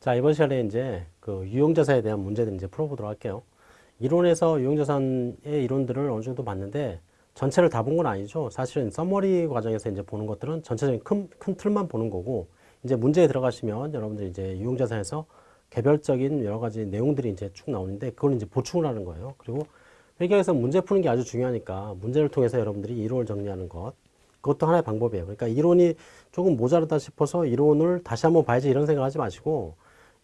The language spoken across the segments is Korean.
자, 이번 시간에 이제 그 유형자산에 대한 문제들 이제 풀어보도록 할게요. 이론에서 유형자산의 이론들을 어느 정도 봤는데 전체를 다 본 건 아니죠. 사실은 서머리 과정에서 이제 보는 것들은 전체적인 큰, 큰 틀만 보는 거고 이제 문제에 들어가시면 여러분들 이제 유형자산에서 개별적인 여러 가지 내용들이 이제 쭉 나오는데 그걸 이제 보충을 하는 거예요. 그리고 회계에서 문제 푸는 게 아주 중요하니까 문제를 통해서 여러분들이 이론을 정리하는 것 그것도 하나의 방법이에요. 그러니까 이론이 조금 모자르다 싶어서 이론을 다시 한번 봐야지 이런 생각 하지 마시고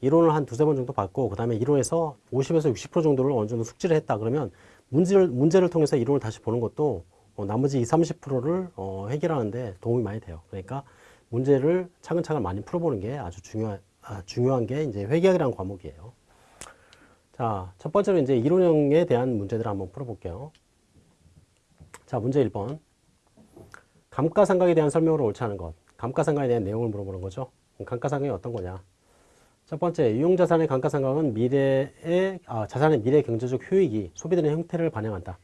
이론을 한 두세 번 정도 받고 그 다음에 이론에서 50에서 60% 정도를 어느 정도 숙지를 했다 그러면 문제를, 문제를 통해서 이론을 다시 보는 것도 어, 나머지 20, 30%를 어, 해결하는데 도움이 많이 돼요. 그러니까 문제를 차근차근 많이 풀어보는 게 아주 중요한, 아, 중요한 게 이제 회계학이라는 과목이에요. 자, 첫 번째로 이제 이론형에 대한 문제들을 한번 풀어볼게요. 자, 문제 1번. 감가상각에 대한 설명으로 옳지 않은 것. 감가상각에 대한 내용을 물어보는 거죠. 감가상각이 어떤 거냐. 첫 번째, 유용자산의 감가상각은 미래의, 아, 자산의 미래 경제적 효익이 소비되는 형태를 반영한다.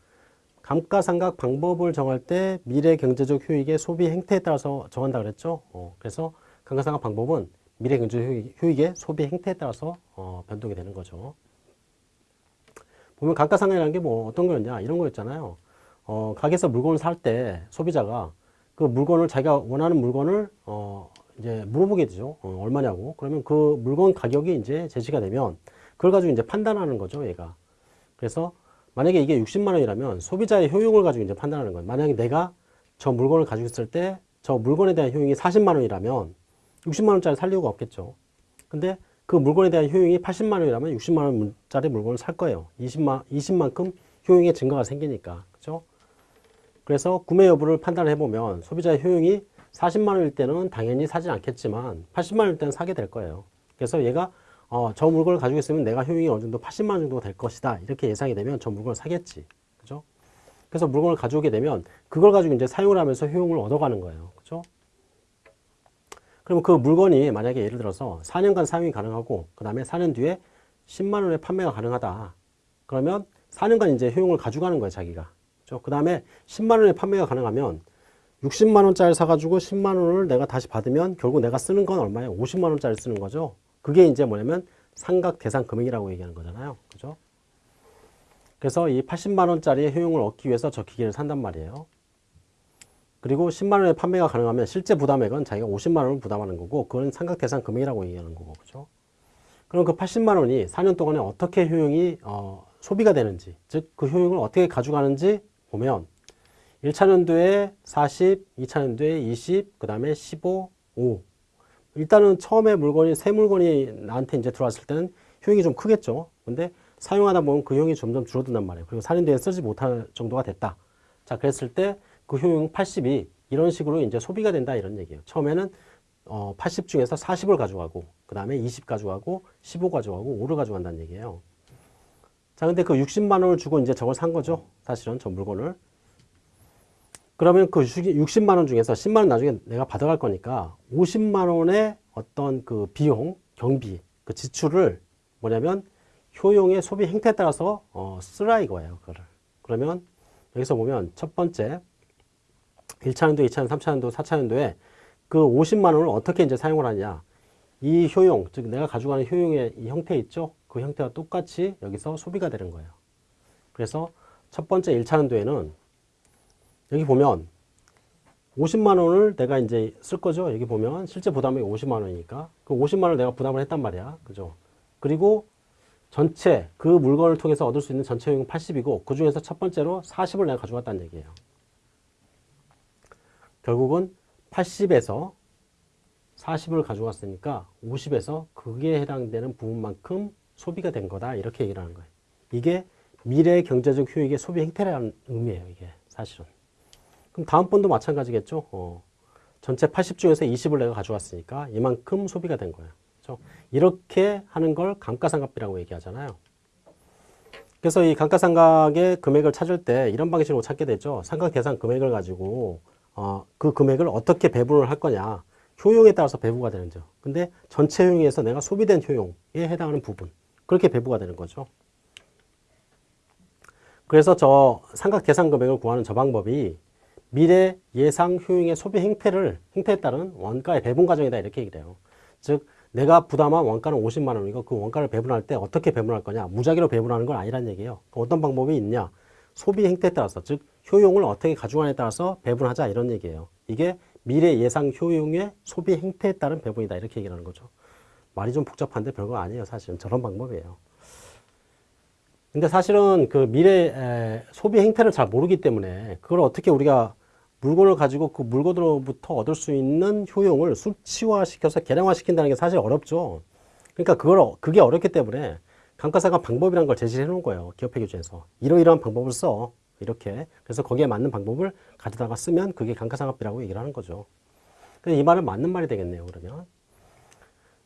감가상각 방법을 정할 때 미래 경제적 효익의 소비 행태에 따라서 정한다 그랬죠. 어, 그래서 감가상각 방법은 미래 경제적 효익, 의 소비 행태에 따라서 어, 변동이 되는 거죠. 보면 감가상각이라는 게 뭐 어떤 거였냐 이런 거였잖아요. 어, 가게에서 물건을 살 때 소비자가 그 물건을 자기가 원하는 물건을 어, 이제 물어보게 되죠. 어, 얼마냐고. 그러면 그 물건 가격이 이제 제시가 되면 그걸 가지고 이제 판단하는 거죠, 얘가. 그래서 만약에 이게 60만 원이라면 소비자의 효용을 가지고 이제 판단하는 거예요. 만약에 내가 저 물건을 가지고 있을 때 저 물건에 대한 효용이 40만 원이라면 60만 원짜리 살 이유가 없겠죠. 근데 그 물건에 대한 효용이 80만 원이라면 60만 원짜리 물건을 살 거예요. 20만, 20만큼 효용의 증가가 생기니까. 그죠? 그래서 구매 여부를 판단해 보면 소비자의 효용이 40만 원일 때는 당연히 사지 않겠지만 80만 원일 때는 사게 될 거예요. 그래서 얘가 어, 저 물건을 가지고 있으면 내가 효용이 어느 정도 80만 원 정도가 될 것이다. 이렇게 예상이 되면 저 물건을 사겠지. 그죠? 그래서 물건을 가져오게 되면 그걸 가지고 이제 사용을 하면서 효용을 얻어가는 거예요. 그죠? 그러면 그 물건이 만약에 예를 들어서 4년간 사용이 가능하고 그 다음에 4년 뒤에 10만 원에 판매가 가능하다. 그러면 4년간 이제 효용을 가져가는 거예요, 자기가. 그 다음에 10만 원에 판매가 가능하면 60만 원짜리 사가지고 10만 원을 내가 다시 받으면 결국 내가 쓰는 건 얼마예요? 50만 원짜리 쓰는 거죠. 그게 이제 뭐냐면 상각 대상 금액이라고 얘기하는 거잖아요. 그죠? 그래서 이 80만 원짜리의 효용을 얻기 위해서 저 기계를 산단 말이에요. 그리고 10만 원에 판매가 가능하면 실제 부담액은 자기가 50만 원을 부담하는 거고 그건 상각 대상 금액이라고 얘기하는 거고 그죠? 그럼 그 80만 원이 4년 동안에 어떻게 효용이 어, 소비가 되는지 즉 그 효용을 어떻게 가져가는지 보면 1차 년도에 40, 2차 년도에 20, 그 다음에 15, 5 일단은 처음에 물건이 새 물건이 나한테 이제 들어왔을 때는 효용이 좀 크겠죠. 근데 사용하다 보면 그 효용이 점점 줄어든단 말이에요. 그리고 4년 뒤에 쓰지 못할 정도가 됐다. 자 그랬을 때 그 효용 80이 이런 식으로 이제 소비가 된다 이런 얘기예요. 처음에는 어, 80 중에서 40을 가져가고 그 다음에 20 가져가고 15 가져가고 5를 가져간다는 얘기예요. 자 근데 그 60만 원을 주고 이제 저걸 산 거죠. 사실은 저 물건을 그러면 그 60만 원 중에서 10만 원 나중에 내가 받아갈 거니까 50만 원의 어떤 그 비용, 경비, 그 지출을 뭐냐면 효용의 소비 행태에 따라서 어, 쓰라 이거예요. 그거를. 그러면 여기서 보면 첫 번째 1차년도, 2차년도, 3차년도, 4차년도에 그 50만 원을 어떻게 이제 사용을 하냐. 이 효용, 즉 내가 가져가는 효용의 이 형태 있죠? 그 형태와 똑같이 여기서 소비가 되는 거예요. 그래서 첫 번째 1차년도에는 여기 보면 50만 원을 내가 이제 쓸 거죠. 여기 보면 실제 부담이 50만 원이니까 그 50만 원을 내가 부담을 했단 말이야. 그죠? 그리고 전체 그 물건을 통해서 얻을 수 있는 전체 효용은 80이고 그 중에서 첫 번째로 40을 내가 가져갔다는 얘기예요. 결국은 80에서 40을 가져갔으니까 50에서 그게 해당되는 부분만큼 소비가 된 거다 이렇게 얘기를 하는 거예요. 이게 미래 경제적 효익의 소비 행태라는 의미예요. 이게 사실은. 그럼 다음번도 마찬가지겠죠. 어, 전체 80 중에서 20을 내가 가져왔으니까 이만큼 소비가 된 거예요. 그렇죠? 이렇게 하는 걸 감가상각비라고 얘기하잖아요. 그래서 이 감가상각의 금액을 찾을 때 이런 방식으로 찾게 되죠. 상각 대상 금액을 가지고 어, 그 금액을 어떻게 배분을 할 거냐. 효용에 따라서 배부가 되는 죠. 근데 전체 효용에서 내가 소비된 효용에 해당하는 부분 그렇게 배부가 되는 거죠. 그래서 저 상각 대상 금액을 구하는 저 방법이 미래 예상 효용의 소비 행태를 행태에 따른 원가의 배분 과정이다 이렇게 얘기를 해요. 즉 내가 부담한 원가는 50만 원이고 그 원가를 배분할 때 어떻게 배분할 거냐 무작위로 배분하는 건 아니란 얘기예요. 어떤 방법이 있냐 소비 행태에 따라서 즉 효용을 어떻게 가져가냐에 따라서 배분하자 이런 얘기예요. 이게 미래 예상 효용의 소비 행태에 따른 배분이다 이렇게 얘기하는 거죠. 말이 좀 복잡한데 별거 아니에요 사실은 저런 방법이에요. 근데 사실은 그 미래 에, 소비 행태를 잘 모르기 때문에 그걸 어떻게 우리가 물건을 가지고 그 물건으로부터 얻을 수 있는 효용을 수치화시켜서 계량화시킨다는 게 사실 어렵죠. 그러니까 그걸 어- 그게 어렵기 때문에 감가상각 방법이라는 걸 제시해 놓은 거예요. 기업회 규제에서 이러이러한 방법을 써 이렇게 그래서 거기에 맞는 방법을 가져다가 쓰면 그게 감가상각비라고 얘기를 하는 거죠. 이 말은 맞는 말이 되겠네요. 그러면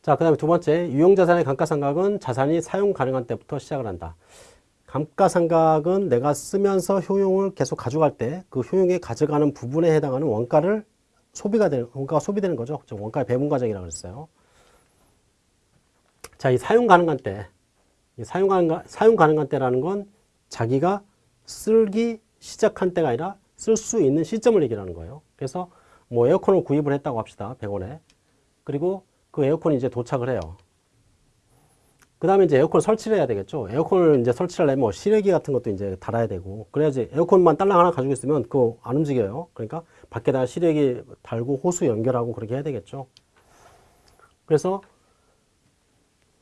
자 그 다음에 두 번째 유용자산의 감가상각은 자산이 사용 가능한 때부터 시작을 한다. 감가상각은 내가 쓰면서 효용을 계속 가져갈 때 그 효용에 가져가는 부분에 해당하는 원가를 소비가 되는 원가가 소비되는 거죠. 즉 원가의 배분 과정이라고 그랬어요. 자, 이 사용 가능한 때, 이 사용 가능한 사용 가능한 때라는 건 자기가 쓸기 시작한 때가 아니라 쓸 수 있는 시점을 얘기하는 거예요. 그래서 뭐 에어컨을 구입을 했다고 합시다. 100원에. 그리고 그 에어컨이 이제 도착을 해요. 그 다음에 이제 에어컨 설치를 해야 되겠죠. 에어컨을 이제 설치를 하려면 뭐 실외기 같은 것도 이제 달아야 되고, 그래야지 에어컨만 딸랑 하나 가지고 있으면 그거 안 움직여요. 그러니까 밖에다 실외기 달고 호수 연결하고 그렇게 해야 되겠죠. 그래서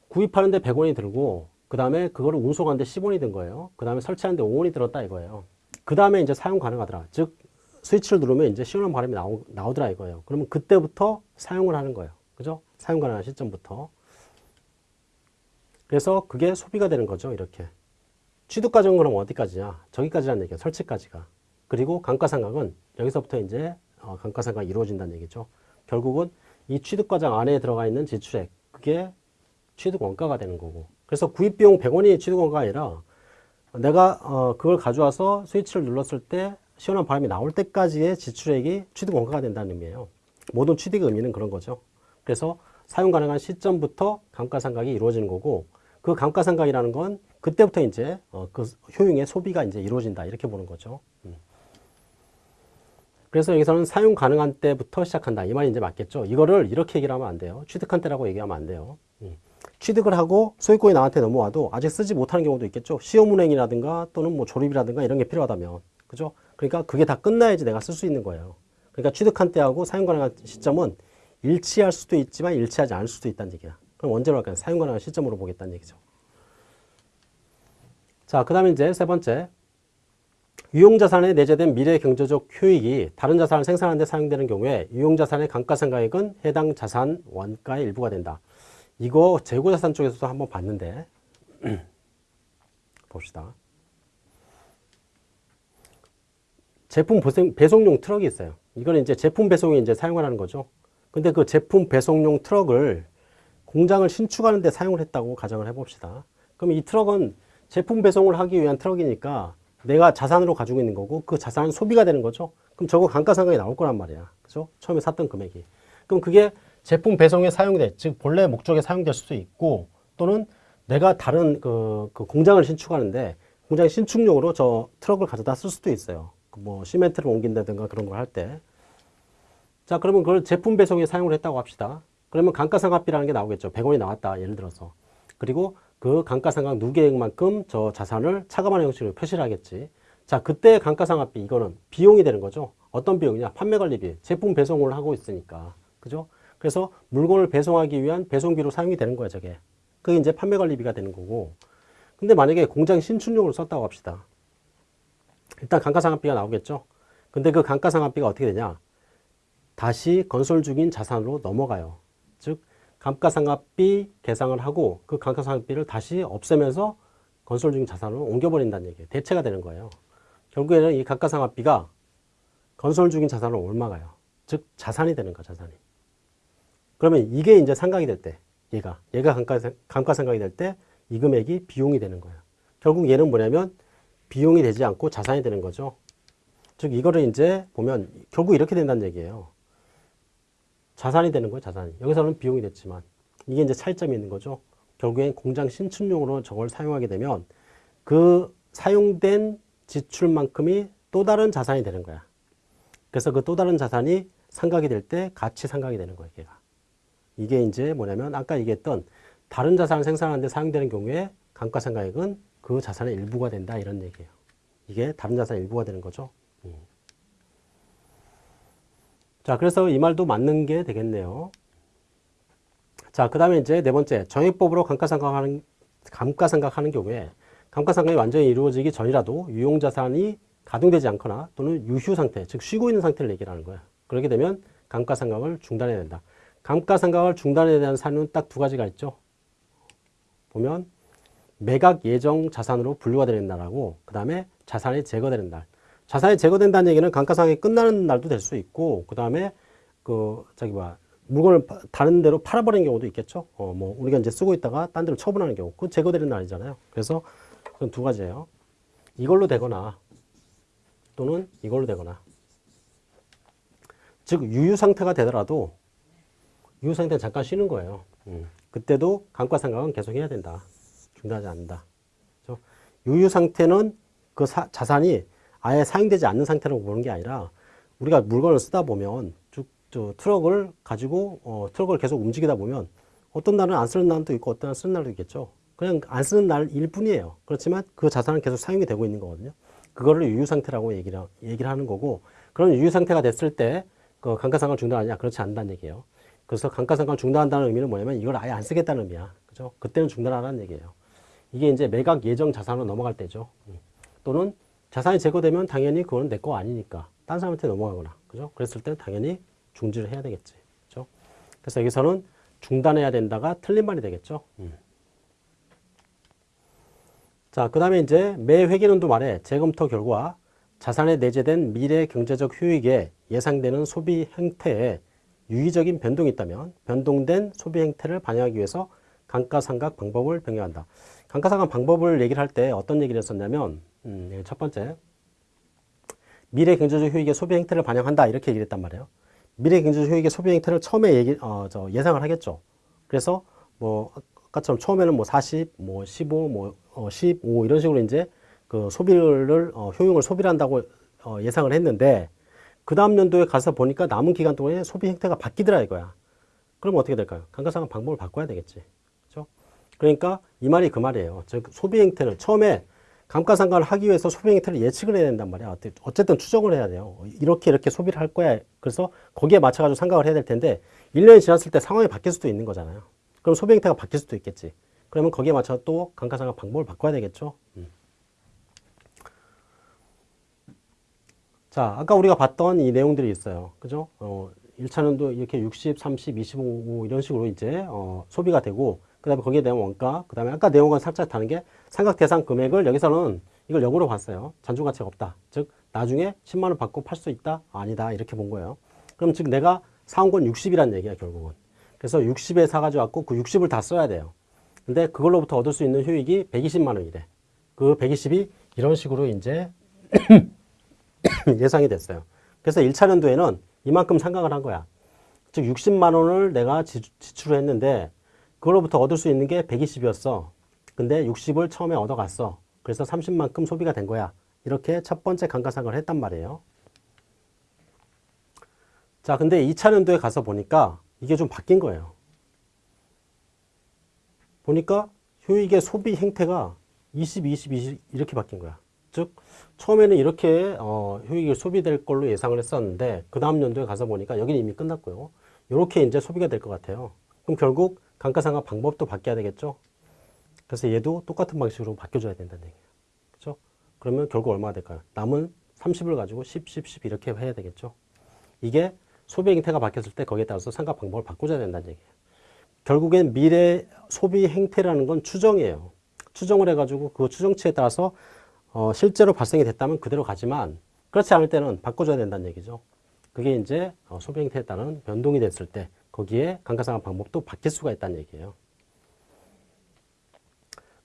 구입하는데 100원이 들고, 그 다음에 그거를 운송하는데 10원이 든 거예요. 그 다음에 설치하는데 5원이 들었다 이거예요. 그 다음에 이제 사용 가능하더라. 즉, 스위치를 누르면 이제 시원한 바람이 나오, 나오더라 이거예요. 그러면 그때부터 사용을 하는 거예요. 그죠? 사용 가능한 시점부터. 그래서 그게 소비가 되는 거죠. 이렇게. 취득 과정은 그럼 어디까지냐? 저기까지란 얘기예요. 설치까지가. 그리고 감가상각은 여기서부터 이제 어, 감가상각이 이루어진다는 얘기죠. 결국은 이 취득 과정 안에 들어가 있는 지출액 그게 취득 원가가 되는 거고. 그래서 구입 비용 100원이 취득 원가가 아니라 내가 어, 그걸 가져와서 스위치를 눌렀을 때 시원한 바람이 나올 때까지의 지출액이 취득 원가가 된다는 의미예요. 모든 취득의 의미는 그런 거죠. 그래서 사용 가능한 시점부터 감가상각이 이루어지는 거고 그 감가상각이라는 건 그때부터 이제 어, 그 효용의 소비가 이제 이루어진다 이렇게 보는 거죠. 음. 그래서 여기서는 사용 가능한 때부터 시작한다 이 말이 이제 맞겠죠. 이거를 이렇게 얘기를 하면 안 돼요. 취득한 때라고 얘기하면 안 돼요. 음. 취득을 하고 소유권이 나한테 넘어와도 아직 쓰지 못하는 경우도 있겠죠. 시험운행이라든가 또는 뭐 조립이라든가 이런 게 필요하다면 그죠? 그러니까 그게 다 끝나야지 내가 쓸 수 있는 거예요. 그러니까 취득한 때하고 사용 가능한 시점은 일치할 수도 있지만 일치하지 않을 수도 있다는 얘기야. 그럼 언제로 할까요? 사용 가능한 시점으로 보겠다는 얘기죠. 자, 그 다음에 이제 세 번째. 유용자산에 내재된 미래 경제적 효익이 다른 자산을 생산하는 데 사용되는 경우에 유용자산의 감가상각액은 해당 자산 원가의 일부가 된다. 이거 재고자산 쪽에서도 한번 봤는데 봅시다. 제품 배송, 배송용 트럭이 있어요. 이거는 이제 제품 배송에 이제 사용하는 거죠. 근데 그 제품 배송용 트럭을 공장을 신축하는 데 사용을 했다고 가정을 해봅시다. 그럼 이 트럭은 제품 배송을 하기 위한 트럭이니까 내가 자산으로 가지고 있는 거고 그 자산은 소비가 되는 거죠. 그럼 저거 감가상각이 나올 거란 말이야. 그죠? 처음에 샀던 금액이. 그럼 그게 제품 배송에 사용돼. 즉 본래 목적에 사용될 수도 있고 또는 내가 다른 그, 그 공장을 신축하는데 공장 신축용으로 저 트럭을 가져다 쓸 수도 있어요. 그뭐 시멘트를 옮긴다든가 그런 걸 할 때. 자, 그러면 그걸 제품 배송에 사용을 했다고 합시다. 그러면 감가상각비라는 게 나오겠죠. 100원이 나왔다. 예를 들어서. 그리고 그 감가상각 누계액만큼 저 자산을 차감하는 형식으로 표시를 하겠지. 자, 그때 감가상각비 이거는 비용이 되는 거죠. 어떤 비용이냐? 판매관리비. 제품 배송을 하고 있으니까. 그죠? 그래서 물건을 배송하기 위한 배송비로 사용이 되는 거야, 저게. 그게 이제 판매관리비가 되는 거고. 근데 만약에 공장 신축용으로 썼다고 합시다. 일단 감가상각비가 나오겠죠. 근데 그 감가상각비가 어떻게 되냐? 다시 건설 중인 자산으로 넘어가요. 즉 감가상각비 계상을 하고 그 감가상각비를 다시 없애면서 건설 중인 자산으로 옮겨버린다는 얘기예요. 대체가 되는 거예요. 결국에는 이 감가상각비가 건설 중인 자산으로 옮아가요. 즉 자산이 되는 거야, 자산이. 그러면 이게 이제 상각이 될 때, 얘가 얘가 감가, 감가상각이 될 때 이 금액이 비용이 되는 거예요. 결국 얘는 뭐냐면 비용이 되지 않고 자산이 되는 거죠. 즉 이거를 이제 보면 결국 이렇게 된다는 얘기예요. 자산이 되는 거예요, 자산이. 여기서는 비용이 됐지만 이게 이제 차이점이 있는 거죠. 결국엔 공장 신축용으로 저걸 사용하게 되면 그 사용된 지출만큼이 또 다른 자산이 되는 거야. 그래서 그 또 다른 자산이 상각이 될 때 같이 상각이 되는 거예요, 걔가. 이게 이제 뭐냐면 아까 얘기했던 다른 자산을 생산하는데 사용되는 경우에 감가상각액은 그 자산의 일부가 된다 이런 얘기예요. 이게 다른 자산의 일부가 되는 거죠. 음. 자, 그래서 이 말도 맞는 게 되겠네요. 자, 그 다음에 이제 네 번째, 정액법으로 감가상각하는, 감가상각하는 경우에 감가상각이 완전히 이루어지기 전이라도 유용자산이 가동되지 않거나 또는 유휴 상태, 즉 쉬고 있는 상태를 얘기하는 거야. 그렇게 되면 감가상각을 중단해야 된다. 감가상각을 중단해야 되는 사유는 딱 두 가지가 있죠. 보면 매각 예정 자산으로 분류가 되는 날하고 그 다음에 자산이 제거되는 날. 자산이 제거된다는 얘기는 감가상각이 끝나는 날도 될 수 있고 그 다음에 그 저기 뭐야 물건을 파- 다른 데로 팔아버리는 경우도 있겠죠. 어 뭐 우리가 이제 쓰고 있다가 딴 데로 처분하는 경우 그 제거되는 날이잖아요. 그래서 그건 두 가지예요. 이걸로 되거나 또는 이걸로 되거나 즉 유유 상태가 되더라도 유유 상태는 잠깐 쉬는 거예요. 음. 그때도 감가상각은 계속 해야 된다. 중단하지 않는다. 그렇죠? 유유 상태는 그 사- 자산이 아예 사용되지 않는 상태라고 보는 게 아니라 우리가 물건을 쓰다 보면 쭉 저 트럭을 가지고 어, 트럭을 계속 움직이다 보면 어떤 날은 안 쓰는 날도 있고 어떤 날은 쓰는 날도 있겠죠. 그냥 안 쓰는 날일 뿐이에요. 그렇지만 그 자산은 계속 사용이 되고 있는 거거든요. 그거를 유유 상태라고 얘기를, 얘기를 하는 거고 그런 유유 상태가 됐을 때 그 감가상각을 중단하냐 그렇지 않다는 얘기예요. 그래서 감가상각을 중단한다는 의미는 뭐냐면 이걸 아예 안 쓰겠다는 의미야. 그죠? 그때는 중단하라는 얘기예요. 이게 이제 매각 예정 자산으로 넘어갈 때죠. 음. 또는 자산이 제거되면 당연히 그거는 내 거 아니니까 딴 사람한테 넘어가거나 그죠? 그랬을 때 당연히 중지를 해야 되겠지. 그죠? 그래서 여기서는 중단해야 된다가 틀린 말이 되겠죠. 음. 자, 그 다음에 이제 매 회계연도 말에 재검토 결과 자산에 내재된 미래 경제적 효익에 예상되는 소비 행태에 유의적인 변동이 있다면 변동된 소비 행태를 반영하기 위해서 감가상각 방법을 변경한다. 감가상각 방법을 얘기를 할 때 어떤 얘기를 했었냐면 음, 여기 첫 번째 미래 경제적 효익의 소비 행태를 반영한다 이렇게 얘기를 했단 말이에요. 미래 경제적 효익의 소비 행태를 처음에 얘기, 어, 저 예상을 하겠죠. 그래서 뭐 아까처럼 처음에는 뭐 40, 뭐 15, 뭐 어, 15 이런 식으로 이제 그 소비를 어, 효용을 소비를 한다고 어, 예상을 했는데 그 다음 연도에 가서 보니까 남은 기간 동안에 소비 행태가 바뀌더라 이거야. 그럼 어떻게 될까요? 감가상각 방법을 바꿔야 되겠지. 그러니까 이 말이 그 말이에요. 즉 소비 행태를 처음에 감가상각을 하기 위해서 소비 행태를 예측을 해야 된단 말이야. 어쨌든 추정을 해야 돼요. 이렇게 이렇게 소비를 할 거야. 그래서 거기에 맞춰가지고 생각을 해야 될 텐데 1년이 지났을 때 상황이 바뀔 수도 있는 거잖아요. 그럼 소비 행태가 바뀔 수도 있겠지. 그러면 거기에 맞춰 또 감가상각 방법을 바꿔야 되겠죠. 음. 자, 아까 우리가 봤던 이 내용들이 있어요. 그죠? 어, 1차년도 이렇게 60, 30, 25 이런 식으로 이제 어, 소비가 되고 그 다음에 거기에 대한 원가, 그 다음에 아까 내용과 살짝 다른 게 상각 대상 금액을 여기서는 이걸 역으로 봤어요. 잔존 가치가 없다. 즉 나중에 10만 원 받고 팔 수 있다? 아니다. 이렇게 본 거예요. 그럼 즉 내가 사온 건 60이란 얘기야 결국은. 그래서 60에 사가지고 왔고 그 60을 다 써야 돼요. 근데 그걸로부터 얻을 수 있는 효익이 120만 원이래. 그 120이 이런 식으로 이제 예상이 됐어요. 그래서 1차 년도에는 이만큼 상각을 한 거야. 즉 60만 원을 내가 지, 지출을 했는데 그걸로부터 얻을 수 있는 게 120이었어. 근데 60을 처음에 얻어갔어. 그래서 30만큼 소비가 된 거야. 이렇게 첫 번째 감가상각을 했단 말이에요. 자, 근데 2차 년도에 가서 보니까 이게 좀 바뀐 거예요. 보니까 효익의 소비 행태가 20, 20, 20 이렇게 바뀐 거야. 즉 처음에는 이렇게 어, 효익이 소비될 걸로 예상을 했었는데 그 다음 연도에 가서 보니까 여기는 이미 끝났고요. 이렇게 이제 소비가 될 것 같아요. 그럼 결국 감가상각 방법도 바뀌어야 되겠죠. 그래서 얘도 똑같은 방식으로 바뀌어줘야 된다는 얘기예요. 그렇죠? 그러면 결국 얼마가 될까요? 남은 30을 가지고 10, 10, 10 이렇게 해야 되겠죠. 이게 소비 행태가 바뀌었을 때 거기에 따라서 상각 방법을 바꿔줘야 된다는 얘기예요. 결국엔 미래 소비 행태라는 건 추정이에요. 추정을 해가지고 그 추정치에 따라서 어, 실제로 발생이 됐다면 그대로 가지만 그렇지 않을 때는 바꿔줘야 된다는 얘기죠. 그게 이제 어, 소비 행태에 따른 변동이 됐을 때 거기에 감가상각 방법도 바뀔 수가 있다는 얘기예요.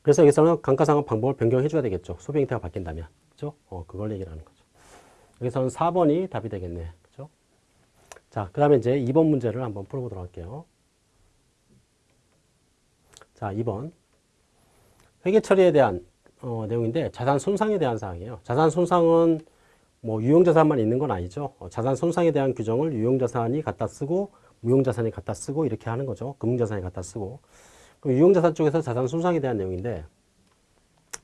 그래서 여기서는 감가상각 방법을 변경해 줘야 되겠죠. 소비 행태가 바뀐다면. 그죠? 어, 그걸 얘기를 하는 거죠. 여기서는 4번이 답이 되겠네. 그죠? 자, 그 다음에 이제 2번 문제를 한번 풀어보도록 할게요. 자, 2번. 회계 처리에 대한 어, 내용인데 자산 손상에 대한 사항이에요. 자산 손상은 뭐 유용자산만 있는 건 아니죠. 어, 자산 손상에 대한 규정을 유용자산이 갖다 쓰고 무형자산에 갖다 쓰고 이렇게 하는 거죠. 금융자산에 갖다 쓰고. 그럼 유형자산 쪽에서 자산 손상에 대한 내용인데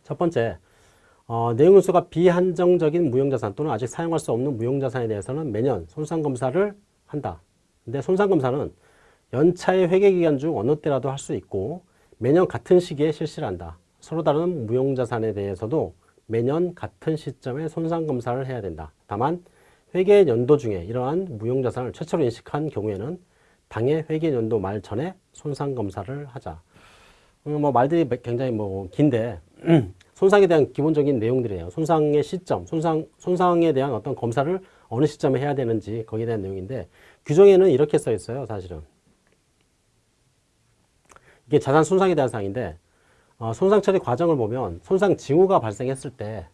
첫 번째 어, 내용연수가 비한정적인 무형자산 또는 아직 사용할 수 없는 무형자산에 대해서는 매년 손상검사를 한다. 근데 손상검사는 연차의 회계기간 중 어느 때라도 할 수 있고 매년 같은 시기에 실시를 한다. 서로 다른 무형자산에 대해서도 매년 같은 시점에 손상검사를 해야 된다. 다만 회계 연도 중에 이러한 무형자산을 최초로 인식한 경우에는 당해 회계 연도 말 전에 손상 검사를 하자. 음, 뭐 말들이 굉장히 뭐 긴데 손상에 대한 기본적인 내용들이에요. 손상의 시점, 손상, 손상에 대한 어떤 검사를 어느 시점에 해야 되는지 거기에 대한 내용인데 규정에는 이렇게 써 있어요. 사실은. 이게 자산 손상에 대한 사항인데 어, 손상 처리 과정을 보면 손상 징후가 발생했을 때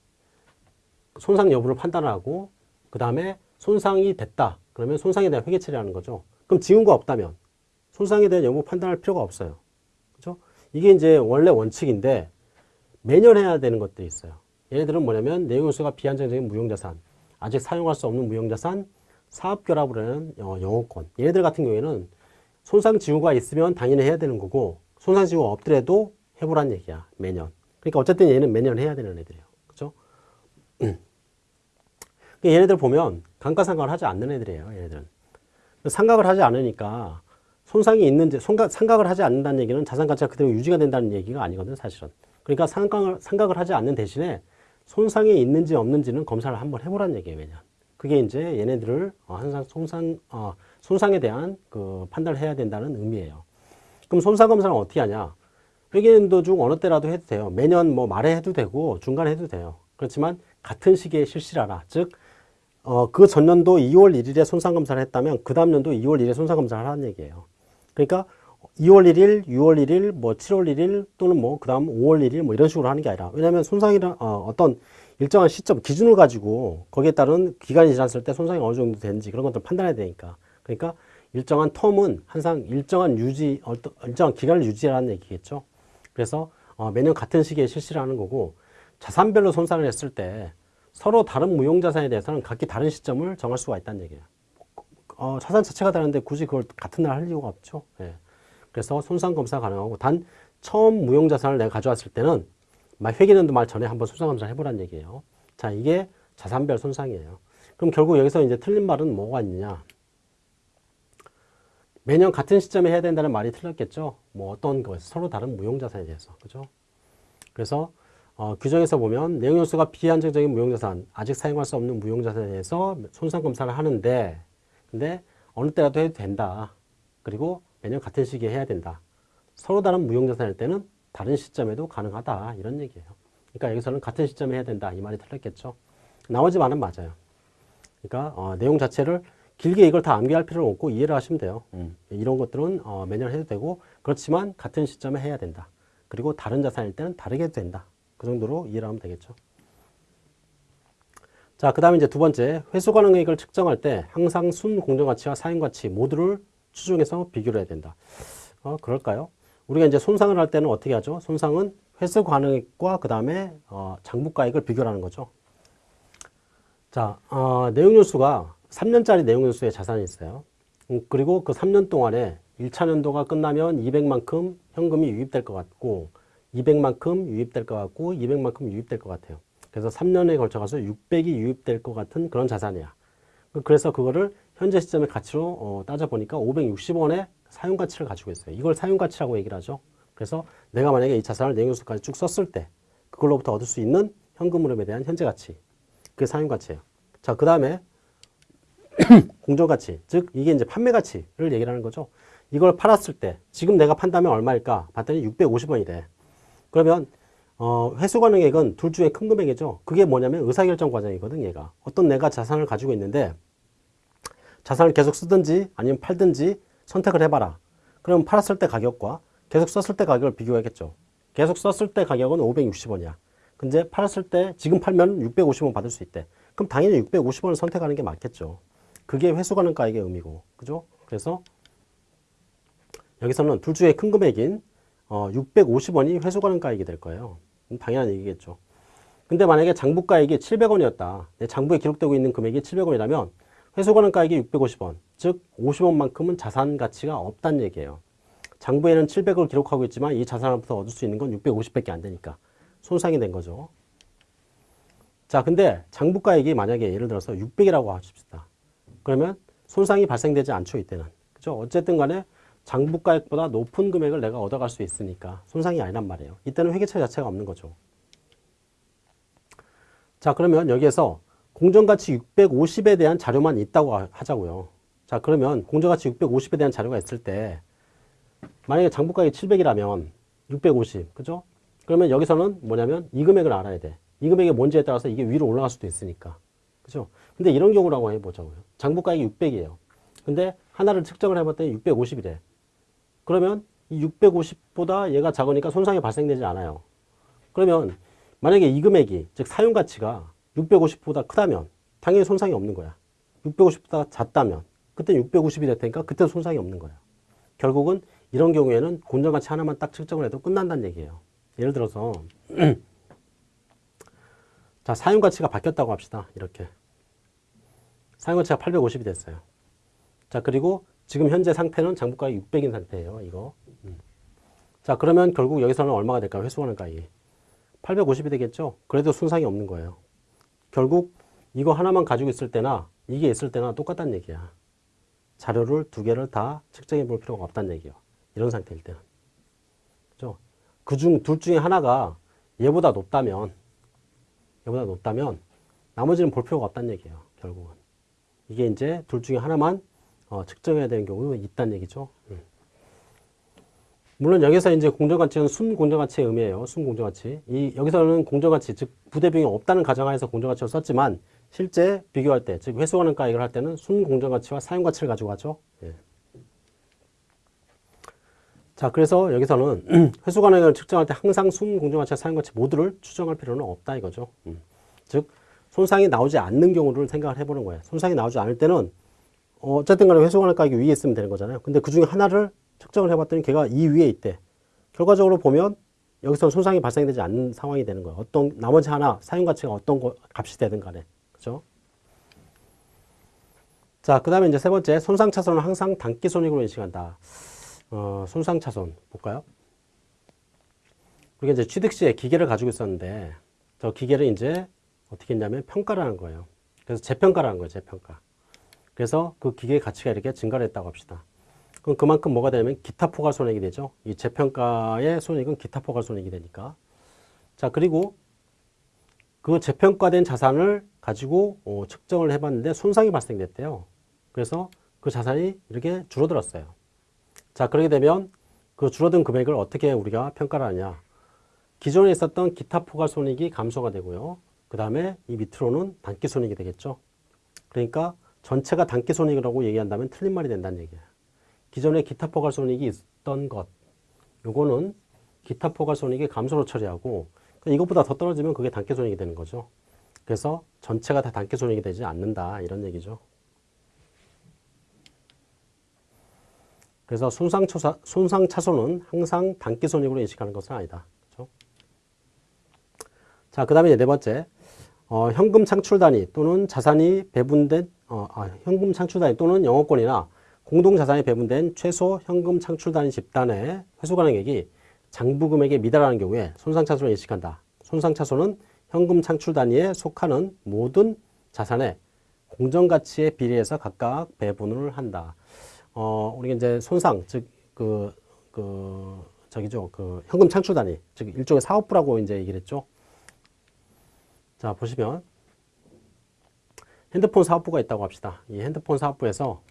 손상 여부를 판단하고 그 다음에 손상이 됐다. 그러면 손상에 대한 회계 처리하는 거죠. 그럼 징후가 없다면 손상에 대한 여부 판단할 필요가 없어요. 그죠? 이게 이제 원래 원칙인데 매년 해야 되는 것들이 있어요. 얘네들은 뭐냐면 내용연수가 비한정적인 무형자산, 아직 사용할 수 없는 무형자산, 사업결합을 하는 어, 영어권. 얘네들 같은 경우에는 손상 징후가 있으면 당연히 해야 되는 거고 손상 징후가 없더라도 해보란 얘기야. 매년. 그러니까 어쨌든 얘는 매년 해야 되는 애들이에요. 그죠? 얘네들 보면 감가상각을 하지 않는 애들이에요. 얘네들은. 상각을 하지 않으니까 손상이 있는지 손각, 상각을 하지 않는다는 얘기는 자산 가치가 그대로 유지가 된다는 얘기가 아니거든 사실은. 그러니까 상각을, 상각을 하지 않는 대신에 손상이 있는지 없는지는 검사를 한번 해보라는 얘기예요. 매년. 그게 이제 얘네들을 어, 항상 손상, 어, 손상에 대한 그 판단을 해야 된다는 의미예요. 그럼 손상 검사는 어떻게 하냐? 회계연도 중 어느 때라도 해도 돼요. 매년 뭐 말에 해도 되고 중간에 해도 돼요. 그렇지만 같은 시기에 실시를 하라. 즉, 어, 그 전년도 2월 1일에 손상검사를 했다면 그 다음 년도 2월 1일에 손상검사를 하라는 얘기예요. 그러니까 2월 1일, 6월 1일, 뭐 7월 1일 또는 뭐 그 다음 5월 1일 뭐 이런 식으로 하는 게 아니라 왜냐하면 손상이란 어, 어떤 일정한 시점 기준을 가지고 거기에 따른 기간이 지났을 때 손상이 어느 정도 되는지 그런 것들을 판단해야 되니까 그러니까 일정한 텀은 항상 일정한 유지 어떤 일정한 기간을 유지하라는 얘기겠죠. 그래서 어, 매년 같은 시기에 실시를 하는 거고 자산별로 손상을 했을 때 서로 다른 무형자산에 대해서는 각기 다른 시점을 정할 수가 있다는 얘기예요. 어, 자산 자체가 다른데 굳이 그걸 같은 날 할 이유가 없죠. 예. 그래서 손상 검사 가능하고 단 처음 무형자산을 내가 가져왔을 때는 회계년도 말 전에 한번 손상 검사를 해보라는 얘기예요. 자, 이게 자산별 손상이에요. 그럼 결국 여기서 이제 틀린 말은 뭐가 있느냐? 매년 같은 시점에 해야 된다는 말이 틀렸겠죠. 뭐 어떤 것 서로 다른 무형자산에 대해서 그죠? 그래서 어, 규정에서 보면 내용연수가 비안정적인 무형자산, 아직 사용할 수 없는 무형자산에 대해서 손상검사를 하는데 근데 어느 때라도 해도 된다. 그리고 매년 같은 시기에 해야 된다. 서로 다른 무형자산일 때는 다른 시점에도 가능하다. 이런 얘기예요. 그러니까 여기서는 같은 시점에 해야 된다. 이 말이 틀렸겠죠. 나머지 말은 맞아요. 그러니까 어, 내용 자체를 길게 이걸 다 암기할 필요는 없고 이해를 하시면 돼요. 음. 이런 것들은 어, 매년 해도 되고 그렇지만 같은 시점에 해야 된다. 그리고 다른 자산일 때는 다르게 해도 된다. 그 정도로 이해를 하면 되겠죠. 자, 그 다음에 이제 두 번째, 회수 가능액을 측정할 때 항상 순 공정가치와 사용가치 모두를 추정해서 비교를 해야 된다. 어, 그럴까요? 우리가 이제 손상을 할 때는 어떻게 하죠? 손상은 회수 가능액과 그 다음에 어, 장부가액을 비교하는 거죠. 자, 어, 내용연수가 3년짜리 내용연수의 자산이 있어요. 음, 그리고 그 3년 동안에 1차 년도가 끝나면 200만큼 현금이 유입될 것 같고 200만큼 유입될 것 같고 200만큼 유입될 것 같아요. 그래서 3년에 걸쳐가서 600이 유입될 것 같은 그런 자산이야. 그래서 그거를 현재 시점의 가치로 어, 따져보니까 560원의 사용가치를 가지고 있어요. 이걸 사용가치라고 얘기를 하죠. 그래서 내가 만약에 이 자산을 내용수까지 쭉 썼을 때 그걸로부터 얻을 수 있는 현금 흐름에 대한 현재 가치. 그게 사용가치예요. 자, 그 다음에 공정가치. 즉, 이게 이제 판매가치를 얘기를 하는 거죠. 이걸 팔았을 때 지금 내가 판다면 얼마일까? 봤더니 650원이래. 그러면 어, 회수 가능액은 둘 중에 큰 금액이죠. 그게 뭐냐면 의사결정 과정이거든, 얘가. 어떤 내가 자산을 가지고 있는데 자산을 계속 쓰든지 아니면 팔든지 선택을 해봐라. 그럼 팔았을 때 가격과 계속 썼을 때 가격을 비교하겠죠. 계속 썼을 때 가격은 560원이야. 근데 팔았을 때 지금 팔면 650원 받을 수 있대. 그럼 당연히 650원을 선택하는 게 맞겠죠. 그게 회수 가능가액의 의미고. 그죠? 그래서 여기서는 둘 중에 큰 금액인 어, 650원이 회수 가능가액이 될 거예요. 당연한 얘기겠죠. 근데 만약에 장부가액이 700원이었다. 내 장부에 기록되고 있는 금액이 700원이라면 회수가능가액이 650원, 즉 50원만큼은 자산 가치가 없다는 얘기예요. 장부에는 700을 기록하고 있지만 이 자산으로부터 얻을 수 있는 건 650밖에 안 되니까 손상이 된 거죠. 자, 근데 장부가액이 만약에 예를 들어서 600이라고 하십시다. 그러면 손상이 발생되지 않죠, 이때는. 그죠? 어쨌든 간에 장부가액보다 높은 금액을 내가 얻어갈 수 있으니까 손상이 아니란 말이에요. 이때는 회계처 자체가 없는 거죠. 자, 그러면 여기에서 공정가치 650에 대한 자료만 있다고 하자고요. 자, 그러면 공정가치 650에 대한 자료가 있을 때 만약에 장부가액이 700이라면 650, 그죠? 그러면 여기서는 뭐냐면 이 금액을 알아야 돼. 이 금액이 뭔지에 따라서 이게 위로 올라갈 수도 있으니까. 그죠? 근데 이런 경우라고 해보자고요. 장부가액이 600이에요. 근데 하나를 측정을 해봤더니 650이래. 그러면 이 650보다 얘가 작으니까 손상이 발생되지 않아요. 그러면 만약에 이 금액이 즉 사용 가치가 650보다 크다면 당연히 손상이 없는 거야. 650보다 작다면 그때 650이 될 테니까 그때 손상이 없는 거야. 결국은 이런 경우에는 공정가치 하나만 딱 측정을 해도 끝난다는 얘기예요. 예를 들어서 자 사용가치가 바뀌었다고 합시다. 이렇게 사용가치가 850이 됐어요. 자 그리고 지금 현재 상태는 장부가액 600인 상태예요. 이거. 음. 자 그러면 결국 여기서는 얼마가 될까요? 회수하는가액이 850이 되겠죠? 그래도 손상이 없는 거예요. 결국 이거 하나만 가지고 있을 때나 이게 있을 때나 똑같다는 얘기야. 자료를 두 개를 다 측정해 볼 필요가 없다는 얘기예요. 이런 상태일 때는. 그죠? 그중 둘 중에 하나가 얘보다 높다면 얘보다 높다면 나머지는 볼 필요가 없다는 얘기예요. 결국은. 이게 이제 둘 중에 하나만 어, 측정해야 되는 경우가 있다는 얘기죠. 음. 물론 여기서 이제 공정가치는 순공정가치의 의미예요. 순공정가치. 이 여기서는 공정가치, 즉 부대 비용이 없다는 가정하에서 공정가치를 썼지만 실제 비교할 때, 즉 회수하는 가액을 할 때는 순공정가치와 사용가치를 가지고 가죠. 예. 자, 그래서 여기서는 회수가능을 측정할 때 항상 순공정가치와 사용가치 모두를 추정할 필요는 없다 이거죠. 음. 즉 손상이 나오지 않는 경우를 생각을 해보는 거예요. 손상이 나오지 않을 때는 어쨌든 간에 회수가능 가격이 위에 있으면 되는 거잖아요. 근데 그 중에 하나를 측정을 해봤더니 걔가 이 위에 있대. 결과적으로 보면 여기서 손상이 발생되지 않는 상황이 되는 거예요. 어떤 나머지 하나 사용 가치가 어떤 거, 값이 되든 간에 그죠? 자, 그 다음에 이제 세 번째 손상 차손은 항상 단기 손익으로 인식한다. 어, 손상 차손 볼까요? 우리가 이제 취득 시에 기계를 가지고 있었는데 저 기계를 이제 어떻게 했냐면 평가라는 거예요. 그래서 재평가라는 거예요. 재평가. 그래서 그 기계의 가치가 이렇게 증가를 했다고 합시다. 그럼 그만큼 뭐가 되냐면 기타 포괄 손익이 되죠. 이 재평가의 손익은 기타 포괄 손익이 되니까. 자, 그리고 그 재평가된 자산을 가지고 어, 측정을 해봤는데 손상이 발생됐대요. 그래서 그 자산이 이렇게 줄어들었어요. 자, 그렇게 되면 그 줄어든 금액을 어떻게 우리가 평가를 하냐. 기존에 있었던 기타 포괄 손익이 감소가 되고요. 그 다음에 이 밑으로는 단기 손익이 되겠죠. 그러니까 전체가 단기 손익이라고 얘기한다면 틀린 말이 된다는 얘기예요. 기존에 기타 포괄 손익이 있던 것, 요거는 기타 포괄 손익이 감소로 처리하고 그러니까 이것보다 더 떨어지면 그게 단기 손익이 되는 거죠. 그래서 전체가 다 단기 손익이 되지 않는다 이런 얘기죠. 그래서 손상, 초사, 손상 차손은 항상 단기 손익으로 인식하는 것은 아니다. 그렇죠? 자, 그 다음에 네 번째, 어, 현금 창출 단위 또는 자산이 배분된 어, 아, 현금 창출 단위 또는 영업권이나 공동자산이 배분된 최소 현금 창출 단위 집단의 회수 가능액이 장부금액에 미달하는 경우에 손상차손을 인식한다. 손상차손은 현금 창출 단위에 속하는 모든 자산의 공정가치에 비례해서 각각 배분을 한다. 어, 우리가 이제 손상, 즉, 그, 그, 저기죠. 그 현금 창출 단위, 즉, 일종의 사업부라고 이제 얘기를 했죠. 자, 보시면 핸드폰 사업부가 있다고 합시다. 이 핸드폰 사업부에서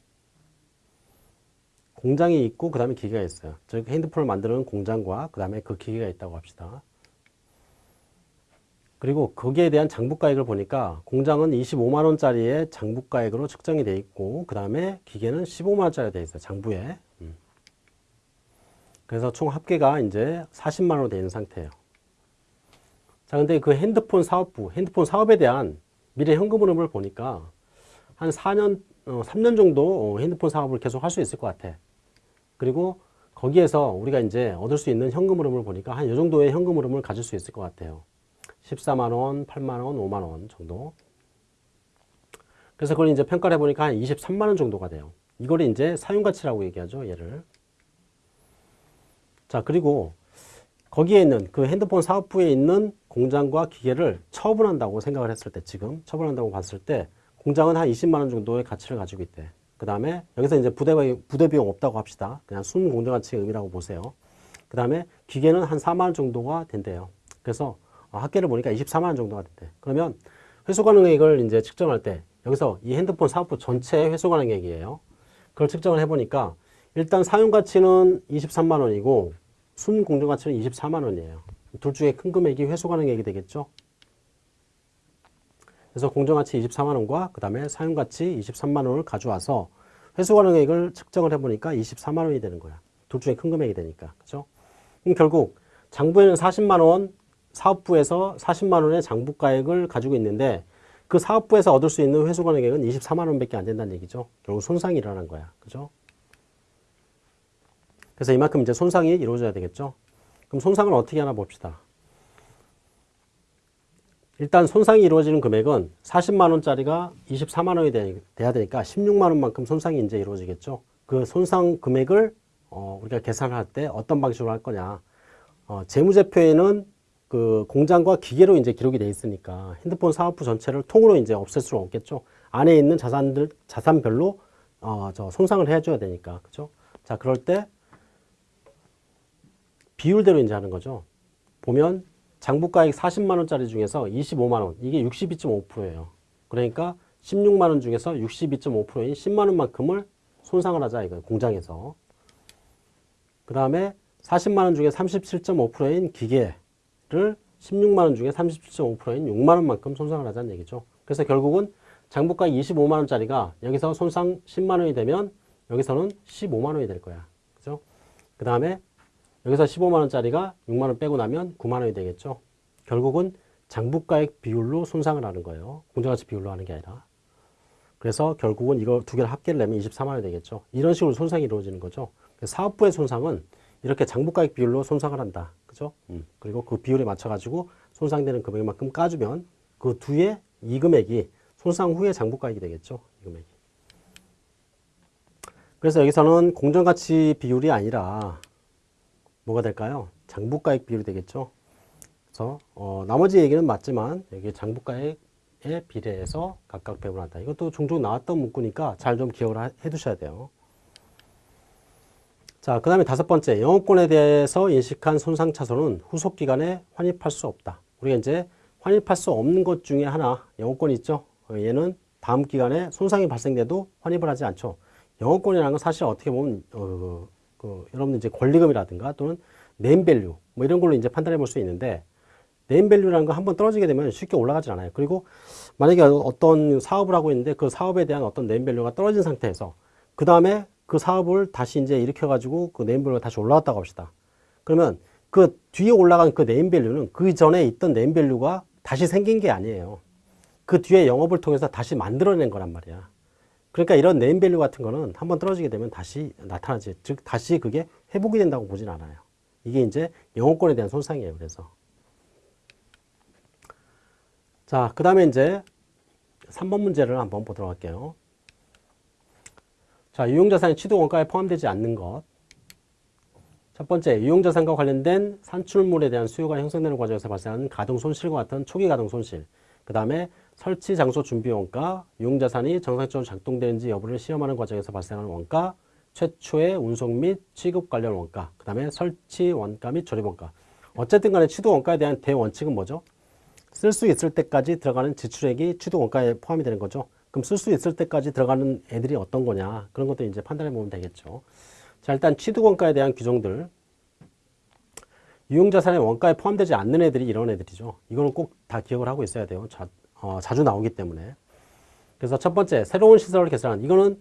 공장이 있고 그 다음에 기계가 있어요. 즉 핸드폰을 만드는 공장과 그 다음에 그 기계가 있다고 합시다. 그리고 거기에 대한 장부가액을 보니까 공장은 25만 원짜리의 장부가액으로 측정이 돼 있고 그 다음에 기계는 15만 원짜리 돼 있어요. 장부에. 음. 그래서 총 합계가 이제 40만 원으로 되어 있는 상태예요. 자, 근데 그 핸드폰 사업부, 핸드폰 사업에 대한 미래 현금 흐름을 보니까 한 4년, 어, 3년 정도 핸드폰 사업을 계속 할 수 있을 것 같아. 그리고 거기에서 우리가 이제 얻을 수 있는 현금 흐름을 보니까 한 이 정도의 현금 흐름을 가질 수 있을 것 같아요. 14만원, 8만원, 5만원 정도. 그래서 그걸 이제 평가를 해보니까 한 23만 원 정도가 돼요. 이걸 이제 사용가치라고 얘기하죠. 얘를. 자, 그리고 거기에 있는 그 핸드폰 사업부에 있는 공장과 기계를 처분한다고 생각을 했을 때 지금 처분한다고 봤을 때 공장은 한 20만 원 정도의 가치를 가지고 있대. 그 다음에 여기서 이제 부대, 부대 비용 없다고 합시다. 그냥 순 공정 가치의 의미라고 보세요. 그 다음에 기계는 한 4만 원 정도가 된대요. 그래서 어, 합계를 보니까 24만 원 정도가 된대. 그러면 회수 가능액을 이제 측정할 때 여기서 이 핸드폰 사업부 전체 회수 가능액이에요. 그걸 측정을 해보니까 일단 사용 가치는 23만 원이고 순 공정 가치는 24만 원이에요. 둘 중에 큰 금액이 회수 가 능액이 되겠죠. 그래서 공정 가치 24만 원과 그 다음에 사용 가치 23만 원을 가져와서 회수 가능액을 측정을 해보니까 24만 원이 되는 거야. 둘 중에 큰 금액이 되니까. 그죠? 그럼 결국 장부에는 40만 원, 사업부에서 40만 원의 장부가액을 가지고 있는데 그 사업부에서 얻을 수 있는 회수 가능액은 24만 원밖에 안 된다는 얘기죠. 결국 손상이 일어난 거야. 그죠? 그래서 이만큼 이제 손상이 이루어져야 되겠죠. 그럼 손상을 어떻게 하나 봅시다. 일단 손상이 이루어지는 금액은 40만 원짜리가 24만 원이 돼, 야 되니까 16만 원만큼 손상이 이제 이루어지겠죠. 그 손상 금액을 어, 우리가 계산할 때 어떤 방식으로 할 거냐. 어, 재무제표에는 그 공장과 기계로 이제 기록이 돼 있으니까 핸드폰 사업부 전체를 통으로 이제 없앨 수는 없겠죠. 안에 있는 자산들 자산별로 어, 저 손상을 해줘야 되니까 그죠. 자 그럴 때 비율대로 이제 하는 거죠. 보면 장부가액 40만 원짜리 중에서 25만 원 이게 62.5%예요. 그러니까 16만 원 중에서 62.5%인 10만 원만큼을 손상을 하자 이거 공장에서. 그 다음에 40만 원 중에 37.5%인 기계를 16만 원 중에 37.5%인 6만 원만큼 손상을 하자는 얘기죠. 그래서 결국은 장부가액 25만 원짜리가 여기서 손상 10만 원이 되면 여기서는 15만 원이 될 거야. 그죠? 그 다음에 여기서 15만원짜리가 6만원 빼고 나면 9만원이 되겠죠. 결국은 장부가액 비율로 손상을 하는 거예요. 공정가치 비율로 하는 게 아니라. 그래서 결국은 이거 두 개를 합계를 내면 24만원이 되겠죠. 이런 식으로 손상이 이루어지는 거죠. 사업부의 손상은 이렇게 장부가액 비율로 손상을 한다. 그죠? 음. 그리고 그 비율에 맞춰가지고 손상되는 금액만큼 까주면 그 뒤에 이 금액이 손상 후에 장부가액이 되겠죠. 이 금액이. 그래서 여기서는 공정가치 비율이 아니라 뭐가 될까요? 장부가액 비율이 되겠죠. 그래서 어, 나머지 얘기는 맞지만 여기 장부가액에 비례해서 각각 배분한다. 이것도 종종 나왔던 문구니까 잘 좀 기억을 해 두셔야 돼요. 자, 그 다음에 다섯 번째, 영업권에 대해서 인식한 손상 차손은 후속 기간에 환입할 수 없다. 우리가 이제 환입할 수 없는 것 중에 하나, 영업권이 있죠. 어, 얘는 다음 기간에 손상이 발생돼도 환입을 하지 않죠. 영업권이라는 건 사실 어떻게 보면 어, 그 여러분들 이제 권리금이라든가 또는 네임밸류 뭐 이런 걸로 이제 판단해 볼 수 있는데 네임밸류라는 거 한번 떨어지게 되면 쉽게 올라가지 않아요. 그리고 만약에 어떤 사업을 하고 있는데 그 사업에 대한 어떤 네임밸류가 떨어진 상태에서 그 다음에 그 사업을 다시 이제 일으켜 가지고 그 네임밸류가 다시 올라왔다고 합시다. 그러면 그 뒤에 올라간 그 네임밸류는 그 전에 있던 네임밸류가 다시 생긴 게 아니에요. 그 뒤에 영업을 통해서 다시 만들어낸 거란 말이야. 그러니까 이런 네임밸류 같은 거는 한번 떨어지게 되면 다시 나타나지. 즉, 다시 그게 회복이 된다고 보진 않아요. 이게 이제 영업권에 대한 손상이에요. 그래서. 자, 그 다음에 이제 3번 문제를 한번 보도록 할게요. 자, 유용자산이 취득 원가에 포함되지 않는 것. 첫 번째, 유용자산과 관련된 산출물에 대한 수요가 형성되는 과정에서 발생하는 가동 손실과 같은 초기 가동 손실. 그 다음에 설치 장소 준비 원가, 유용자산이 정상적으로 작동되는지 여부를 시험하는 과정에서 발생하는 원가, 최초의 운송 및 취급 관련 원가, 그 다음에 설치 원가 및 조립 원가. 어쨌든 간에 취득 원가에 대한 대원칙은 뭐죠? 쓸 수 있을 때까지 들어가는 지출액이 취득 원가에 포함이 되는 거죠. 그럼 쓸 수 있을 때까지 들어가는 애들이 어떤 거냐 그런 것도 이제 판단해 보면 되겠죠. 자 일단 취득 원가에 대한 규정들 유용자산의 원가에 포함되지 않는 애들이 이런 애들이죠. 이거는 꼭 다 기억을 하고 있어야 돼요. 자, 어, 자주 나오기 때문에. 그래서 첫 번째, 새로운 시설을 개설하는, 이거는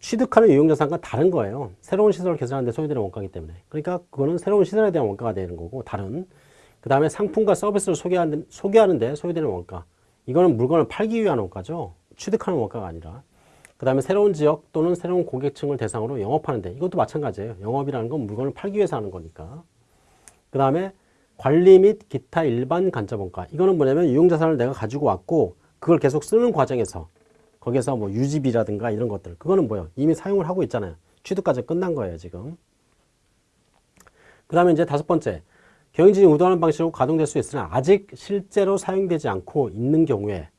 취득하는 유용자산과 다른 거예요. 새로운 시설을 개설하는데 소요되는 원가이기 때문에. 그러니까 그거는 새로운 시설에 대한 원가가 되는 거고, 다른. 그 다음에 상품과 서비스를 소개하는, 소개하는데 소요되는 원가. 이거는 물건을 팔기 위한 원가죠. 취득하는 원가가 아니라. 그 다음에 새로운 지역 또는 새로운 고객층을 대상으로 영업하는데, 이것도 마찬가지예요. 영업이라는 건 물건을 팔기 위해서 하는 거니까. 그 다음에 관리 및 기타 일반 간접원가. 이거는 뭐냐면 유용자산을 내가 가지고 왔고 그걸 계속 쓰는 과정에서 거기에서 뭐 유지비라든가 이런 것들 그거는 뭐예요? 이미 사용을 하고 있잖아요. 취득까지 끝난 거예요, 지금. 그 다음에 이제 다섯 번째, 경영진이 의도하는 방식으로 가동될 수 있으나 아직 실제로 사용되지 않고 있는 경우에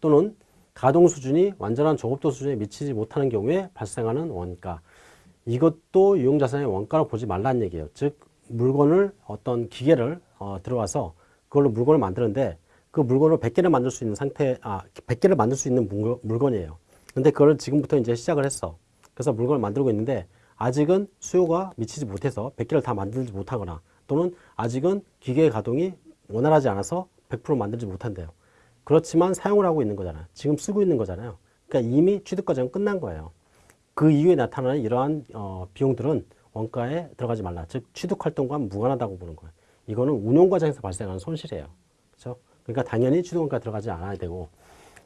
또는 가동 수준이 완전한 저급도 수준에 미치지 못하는 경우에 발생하는 원가. 이것도 유용자산의 원가로 보지 말라는 얘기예요. 즉 물건을 어떤 기계를 어, 들어와서 그걸로 물건을 만드는데 그 물건을 100개를 만들 수 있는 상태, 아, 100개를 만들 수 있는 물건, 물건 이에요. 근데 그걸 지금부터 이제 시작을 했어. 그래서 물건을 만들고 있는데 아직은 수요가 미치지 못해서 100개를 다 만들지 못하거나 또는 아직은 기계의 가동이 원활하지 않아서 100% 만들지 못한대요. 그렇지만 사용을 하고 있는 거잖아요. 지금 쓰고 있는 거잖아요. 그러니까 이미 취득 과정은 끝난 거예요. 그 이후에 나타나는 이러한 어, 비용들은 원가에 들어가지 말라. 즉 취득 활동과 무관하다고 보는 거예요. 이거는 운용 과정에서 발생하는 손실이에요. 그렇죠? 그러니까 당연히 취득 원가 들어가지 않아야 되고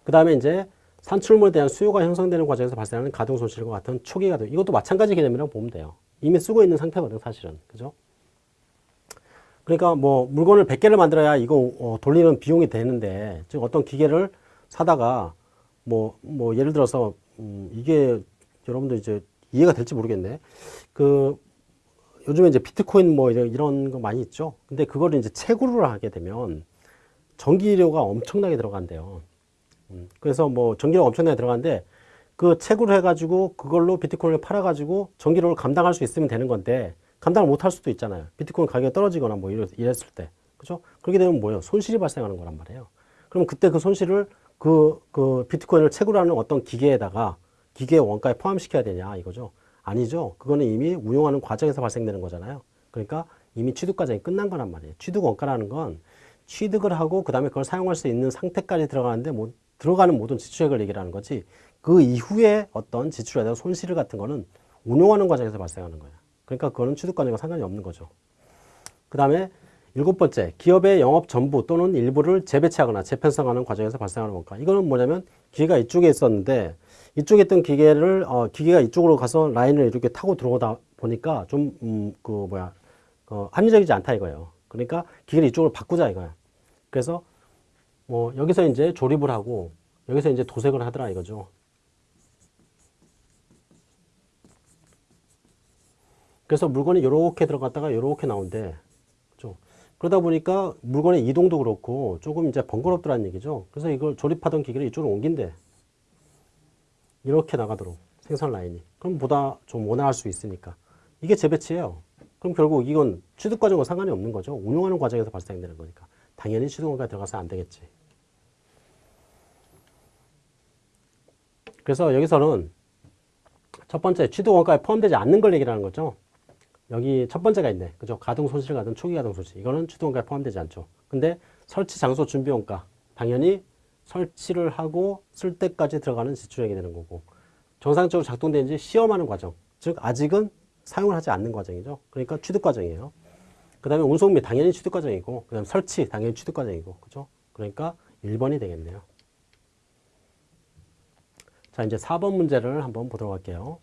그 다음에 이제 산출물에 대한 수요가 형성되는 과정에서 발생하는 가동 손실과 같은 초기 가동 이것도 마찬가지 개념이라고 보면 돼요. 이미 쓰고 있는 상태거든 사실은 그죠? 그러니까 뭐 물건을 100개를 만들어야 이거 어, 돌리는 비용이 되는데 즉 어떤 기계를 사다가 뭐, 뭐 예를 들어서 음, 이게 여러분들 이제 이해가 될지 모르겠네. 그 요즘에 이제 비트코인 뭐 이런, 이런 거 많이 있죠. 근데 그거를 이제 채굴을 하게 되면 전기료가 엄청나게 들어간대요. 음, 그래서 뭐 전기료가 엄청나게 들어가는데 그 채굴을 해가지고 그걸로 비트코인을 팔아가지고 전기료를 감당할 수 있으면 되는 건데 감당을 못 할 수도 있잖아요. 비트코인 가격이 떨어지거나 뭐 이랬, 이랬을 때. 그죠? 그렇게 되면 뭐예요? 손실이 발생하는 거란 말이에요. 그럼 그때 그 손실을 그, 그 비트코인을 채굴하는 어떤 기계에다가 기계 원가에 포함시켜야 되냐 이거죠. 아니죠. 그거는 이미 운용하는 과정에서 발생되는 거잖아요. 그러니까 이미 취득 과정이 끝난 거란 말이에요. 취득 원가라는 건 취득을 하고 그 다음에 그걸 사용할 수 있는 상태까지 들어가는데 뭐 들어가는 모든 지출액을 얘기하는 거지 그 이후에 어떤 지출에 대한 손실 같은 거는 운용하는 과정에서 발생하는 거예요. 그러니까 그거는 취득 과정과 상관이 없는 거죠. 그 다음에 일곱 번째, 기업의 영업 전부 또는 일부를 재배치하거나 재편성하는 과정에서 발생하는 원가. 이거는 뭐냐면 기계가 이쪽에 있었는데 이쪽에 있던 기계를 어, 기계가 이쪽으로 가서 라인을 이렇게 타고 들어오다 보니까 좀그 음, 그 뭐야 어, 합리적이지 않다 이거예요. 그러니까 기계를 이쪽으로 바꾸자 이거야. 그래서 뭐 여기서 이제 조립을 하고 여기서 이제 도색을 하더라 이거죠. 그래서 물건이 이렇게 들어갔다가 이렇게 나온대. 그러다 보니까 물건의 이동도 그렇고 조금 이제 번거롭더라는 얘기죠. 그래서 이걸 조립하던 기계를 이쪽으로 옮긴대. 이렇게 나가도록 생산 라인이. 그럼 보다 좀 원활할 수 있으니까. 이게 재배치예요. 그럼 결국 이건 취득 과정과 상관이 없는 거죠. 운용하는 과정에서 발생되는 거니까. 당연히 취득원가 들어가서 안 되겠지. 그래서 여기서는 첫 번째 취득원가에 포함되지 않는 걸 얘기하는 거죠. 여기 첫 번째가 있네. 그죠? 가동 손실 같은 초기 가동 손실. 이거는 취득원가에 포함되지 않죠. 근데 설치 장소 준비 원가. 당연히 설치를 하고 쓸 때까지 들어가는 지출액이 되는 거고. 정상적으로 작동되는지 시험하는 과정. 즉 아직은 사용을 하지 않는 과정이죠. 그러니까 취득 과정이에요. 그 다음에 운송비 당연히 취득 과정이고 그 다음에 설치 당연히 취득 과정이고 그죠? 그러니까 1번이 되겠네요. 자 이제 4번 문제를 한번 보도록 할게요.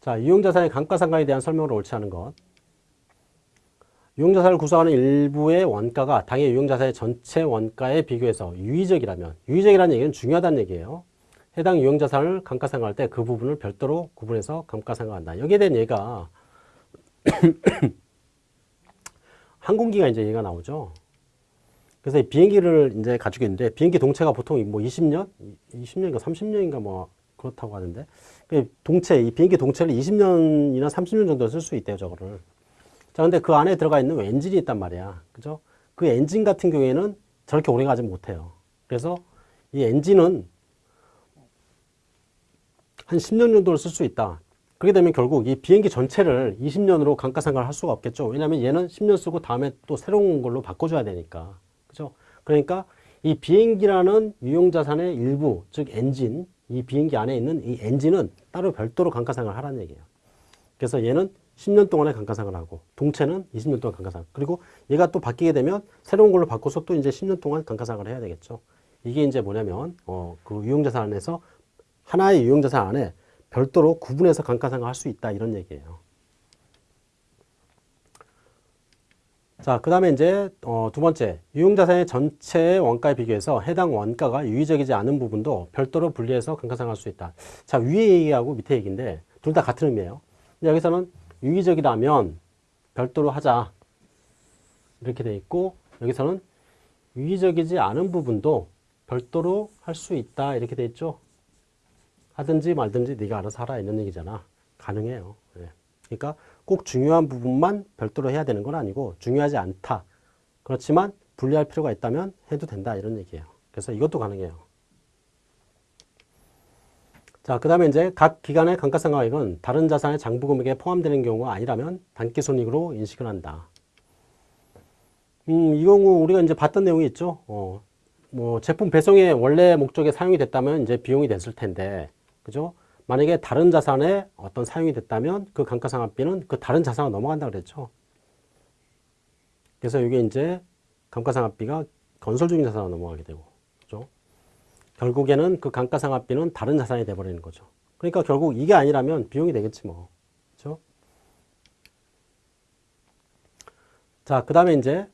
자, 유용자산의 감가상각에 대한 설명을 옳지 않은 것. 유용자산을 구성하는 일부의 원가가 당해 유용자산의 전체 원가에 비교해서 유의적이라면, 유의적이라는 얘기는 중요하다는 얘기예요. 해당 유용자산을 감가상각할 때 그 부분을 별도로 구분해서 감가상각한다. 여기에 대한 얘가 항공기가 이제 얘가 나오죠. 그래서 비행기를 이제 가지고 있는데 비행기 동체가 보통 뭐 20년, 20년인가 30년인가 뭐 그렇다고 하는데 그 동체, 이 비행기 동체를 20년이나 30년 정도 쓸 수 있대요, 저거를. 자, 근데 그 안에 들어가 있는 엔진이 있단 말이야. 그죠? 그 엔진 같은 경우에는 저렇게 오래 가지 못해요. 그래서 이 엔진은 한 10년 정도를 쓸 수 있다. 그렇게 되면 결국 이 비행기 전체를 20년으로 감가상각을 할 수가 없겠죠. 왜냐하면 얘는 10년 쓰고 다음에 또 새로운 걸로 바꿔줘야 되니까. 그죠? 그러니까 이 비행기라는 유용자산의 일부, 즉 엔진, 이 비행기 안에 있는 이 엔진은 따로 별도로 감가상각을 하라는 얘기예요. 그래서 얘는 10년 동안에 감가상각을 하고 동체는 20년 동안 감가상각. 그리고 얘가 또 바뀌게 되면 새로운 걸로 바꿔서 또 이제 10년 동안 감가상각을 해야 되겠죠. 이게 이제 뭐냐면 어, 그 유용자산 안에서 하나의 유용자산 안에 별도로 구분해서 감가상각할 수 있다 이런 얘기예요. 자, 그 다음에 이제 어, 두 번째, 유용자산의 전체 원가에 비교해서 해당 원가가 유의적이지 않은 부분도 별도로 분리해서 감가상각할 수 있다. 자, 위에 얘기하고 밑에 얘기인데 둘 다 같은 의미예요. 근데 여기서는 유의적이라면 별도로 하자. 이렇게 돼 있고 여기서는 유의적이지 않은 부분도 별도로 할 수 있다. 이렇게 돼 있죠. 하든지 말든지 네가 알아서 하라 이런 얘기잖아. 가능해요. 예. 그러니까 꼭 중요한 부분만 별도로 해야 되는 건 아니고 중요하지 않다. 그렇지만 분리할 필요가 있다면 해도 된다 이런 얘기예요. 그래서 이것도 가능해요. 자, 그 다음에 이제 각 기간의 감가상각액은 다른 자산의 장부금액에 포함되는 경우가 아니라면 단기손익으로 인식을 한다. 음, 이 경우 우리가 이제 봤던 내용이 있죠. 어, 뭐 제품 배송의 원래 목적에 사용이 됐다면 이제 비용이 됐을 텐데, 그죠? 만약에 다른 자산에 어떤 사용이 됐다면 그 감가상각비는 그 다른 자산으로 넘어간다 그랬죠. 그래서 이게 이제 감가상각비가 건설 중인 자산으로 넘어가게 되고, 그죠? 결국에는 그 감가상각비는 다른 자산이 돼버리는 거죠. 그러니까 결국 이게 아니라면 비용이 되겠지 뭐, 그죠? 자, 그 다음에 이제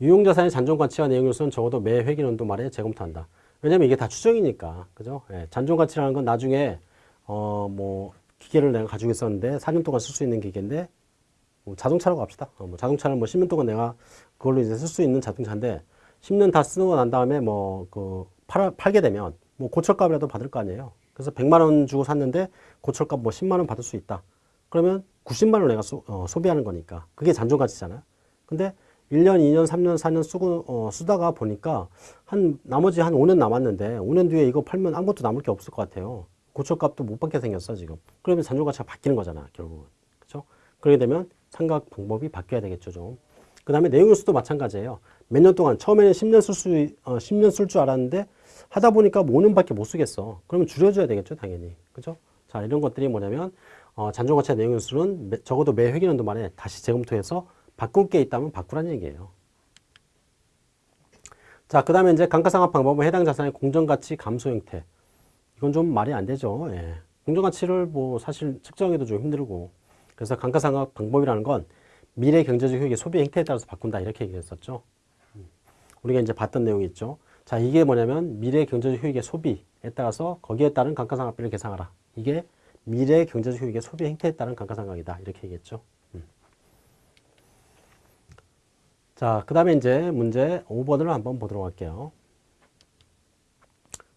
유용자산의 잔존 가치와 내용 요소는 적어도 매 회계연도 말에 재검토한다. 왜냐면 이게 다 추정이니까. 그죠? 예, 잔존 가치라는 건 나중에, 어, 뭐, 기계를 내가 가지고 있었는데 4년 동안 쓸 수 있는 기계인데, 뭐 자동차라고 합시다. 어, 뭐 자동차는 뭐 10년 동안 내가 그걸로 이제 쓸 수 있는 자동차인데, 10년 다 쓰고 난 다음에 뭐, 그, 팔, 팔게 되면, 뭐 고철값이라도 받을 거 아니에요. 그래서 100만 원 주고 샀는데, 고철값 뭐 10만 원 받을 수 있다. 그러면 90만 원 내가 소, 어, 소비하는 거니까. 그게 잔존 가치잖아요. 근데 1년, 2년, 3년, 4년 쓰고, 어, 쓰다가 보니까 한, 나머지 한 5년 남았는데 5년 뒤에 이거 팔면 아무것도 남을 게 없을 것 같아요. 고철값도 못 받게 생겼어, 지금. 그러면 잔존가치가 바뀌는 거잖아, 결국은. 그죠? 그렇게 되면 상각 방법이 바뀌어야 되겠죠, 좀. 그 다음에 내용 요소도 마찬가지예요. 몇 년 동안, 처음에는 10년 쓸 수, 어, 10년 쓸 줄 알았는데 하다 보니까 5년밖에 못 쓰겠어. 그러면 줄여줘야 되겠죠, 당연히. 그죠? 자, 이런 것들이 뭐냐면, 어, 잔존가치의 내용 매, 적어도 매 회계연도 만에 다시 재검토해서 바꿀 게 있다면 바꾸라는 얘기예요. 자, 그 다음에 이제 감가상각 방법은 해당 자산의 공정가치 감소 형태. 이건 좀 말이 안 되죠. 예. 공정가치를 뭐 사실 측정해도 좀 힘들고. 그래서 감가상각 방법이라는 건 미래 경제적 효익의 소비 행태에 따라서 바꾼다. 이렇게 얘기했었죠. 음. 우리가 이제 봤던 내용이 있죠. 자, 이게 뭐냐면 미래 경제적 효익의 소비에 따라서 거기에 따른 감가상각비를 계산하라. 이게 미래 경제적 효익의 소비 행태에 따른 감가상각이다. 이렇게 얘기했죠. 자, 그 다음에 이제 문제 5번을 한번 보도록 할게요.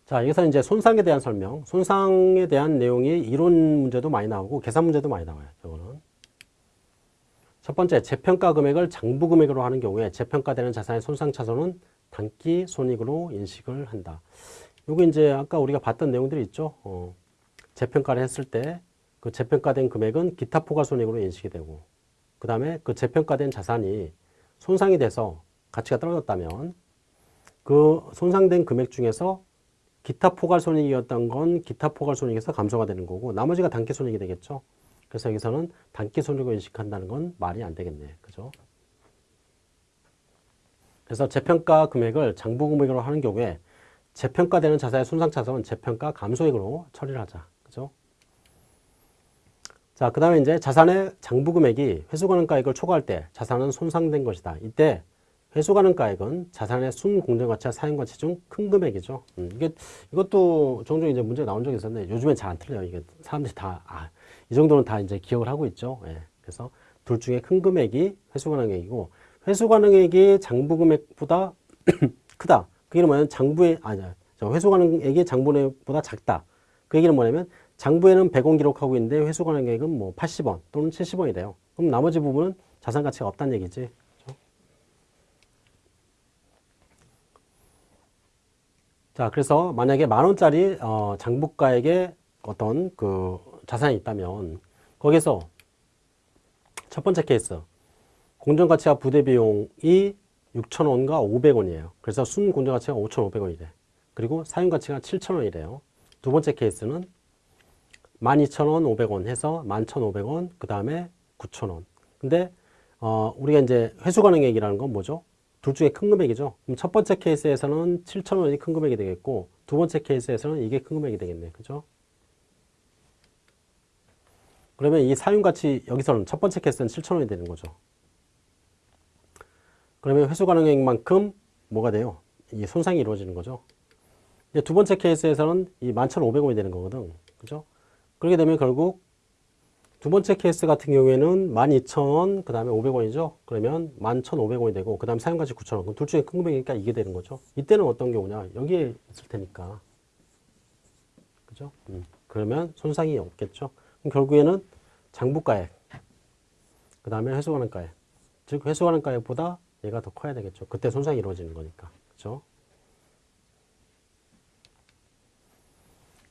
자, 여기서 이제 손상에 대한 설명, 손상에 대한 내용이 이론 문제도 많이 나오고 계산 문제도 많이 나와요. 이거는. 첫 번째, 재평가 금액을 장부 금액으로 하는 경우에 재평가되는 자산의 손상 차손은 단기 손익으로 인식을 한다. 요거 이제 아까 우리가 봤던 내용들이 있죠. 어, 재평가를 했을 때 그 재평가된 금액은 기타 포괄 손익으로 인식이 되고 그 다음에 그 재평가된 자산이 손상이 돼서 가치가 떨어졌다면 그 손상된 금액 중에서 기타 포괄 손익이었던 건 기타 포괄 손익에서 감소가 되는 거고 나머지가 단기 손익이 되겠죠. 그래서 여기서는 단기 손익을 인식한다는 건 말이 안 되겠네. 그죠? 그래서 재평가 금액을 장부 금액으로 하는 경우에 재평가되는 자산의 손상 차손은 재평가 감소액으로 처리를 하자. 자, 그 다음에 이제 자산의 장부금액이 회수가능가액을 초과할 때 자산은 손상된 것이다. 이때 회수가능가액은 자산의 순공정가치와 사용가치 중 큰 금액이죠. 음, 이게 이것도 종종 이제 문제 나온 적이 있었는데 요즘엔 잘 안 틀려요. 이게 사람들이 다 아, 이 정도는 다 이제 기억을 하고 있죠. 예. 그래서 둘 중에 큰 금액이 회수가능액이고 회수가능액이 장부금액보다 크다. 그 얘기는 뭐냐면 장부의 아니야. 회수가능액이 장부금액보다 작다. 그 얘기는 뭐냐면 장부에는 100원 기록하고 있는데 회수 가능액은 뭐 80원 또는 70원이 돼요. 그럼 나머지 부분은 자산 가치가 없다는 얘기지. 그렇죠? 자, 그래서 만약에 만 원짜리 어, 장부가액에 어떤 그 자산이 있다면 거기서 첫 번째 케이스 공정가치와 부대비용이 6,000원과 500원이에요. 그래서 순 공정가치가 5,500원이 래. 그리고 사용가치가 7,000원이래요. 두 번째 케이스는 12,000원, 500원 해서 11,500원, 그 다음에 9,000원. 근데, 어, 우리가 이제 회수 가능액이라는 건 뭐죠? 둘 중에 큰 금액이죠. 그럼 첫 번째 케이스에서는 7,000원이 큰 금액이 되겠고, 두 번째 케이스에서는 이게 큰 금액이 되겠네. 그죠? 그러면 이 사용가치, 여기서는 첫 번째 케이스는 7,000원이 되는 거죠. 그러면 회수 가능액만큼 뭐가 돼요? 이 손상이 이루어지는 거죠. 두 번째 케이스에서는 이 11,500원이 되는 거거든. 그죠? 그렇게 되면 결국 두 번째 케이스 같은 경우에는 12,000원, 그 다음에 500원이죠. 그러면 11,500원이 되고, 그 다음에 사용가치 9,000원. 그럼 둘 중에 큰 금액이니까 이게 되는 거죠. 이때는 어떤 경우냐? 여기에 있을 테니까. 그죠? 음. 그러면 손상이 없겠죠. 그럼 결국에는 장부가액, 그 다음에 회수가능가액. 즉, 회수가능가액보다 얘가 더 커야 되겠죠. 그때 손상이 이루어지는 거니까. 그죠?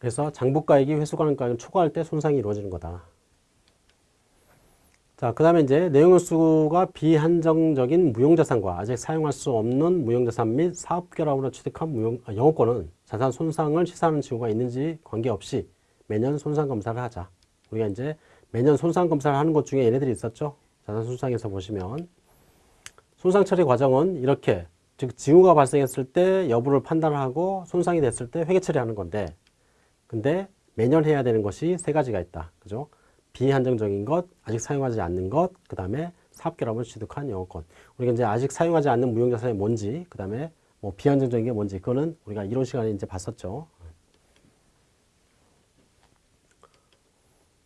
그래서 장부가액이 회수가능가액을 초과할 때 손상이 이루어지는 거다. 자, 그 다음에 이제 내용연수가 비한정적인 무용자산과 아직 사용할 수 없는 무용자산 및 사업결합으로 취득한 무용, 아, 영업권은 자산 손상을 시사하는 징후가 있는지 관계없이 매년 손상 검사를 하자. 우리가 이제 매년 손상 검사를 하는 것 중에 얘네들이 있었죠. 자산 손상에서 보시면 손상 처리 과정은 이렇게 즉 징후가 발생했을 때 여부를 판단하고 손상이 됐을 때 회계 처리하는 건데 근데 매년 해야 되는 것이 세 가지가 있다. 그죠? 비한정적인 것, 아직 사용하지 않는 것, 그 다음에 사업결합을 취득한 영업권. 우리가 이제 아직 사용하지 않는 무형자산이 뭔지, 그 다음에 뭐 비한정적인 게 뭔지, 그거는 우리가 이론 시간에 이제 봤었죠.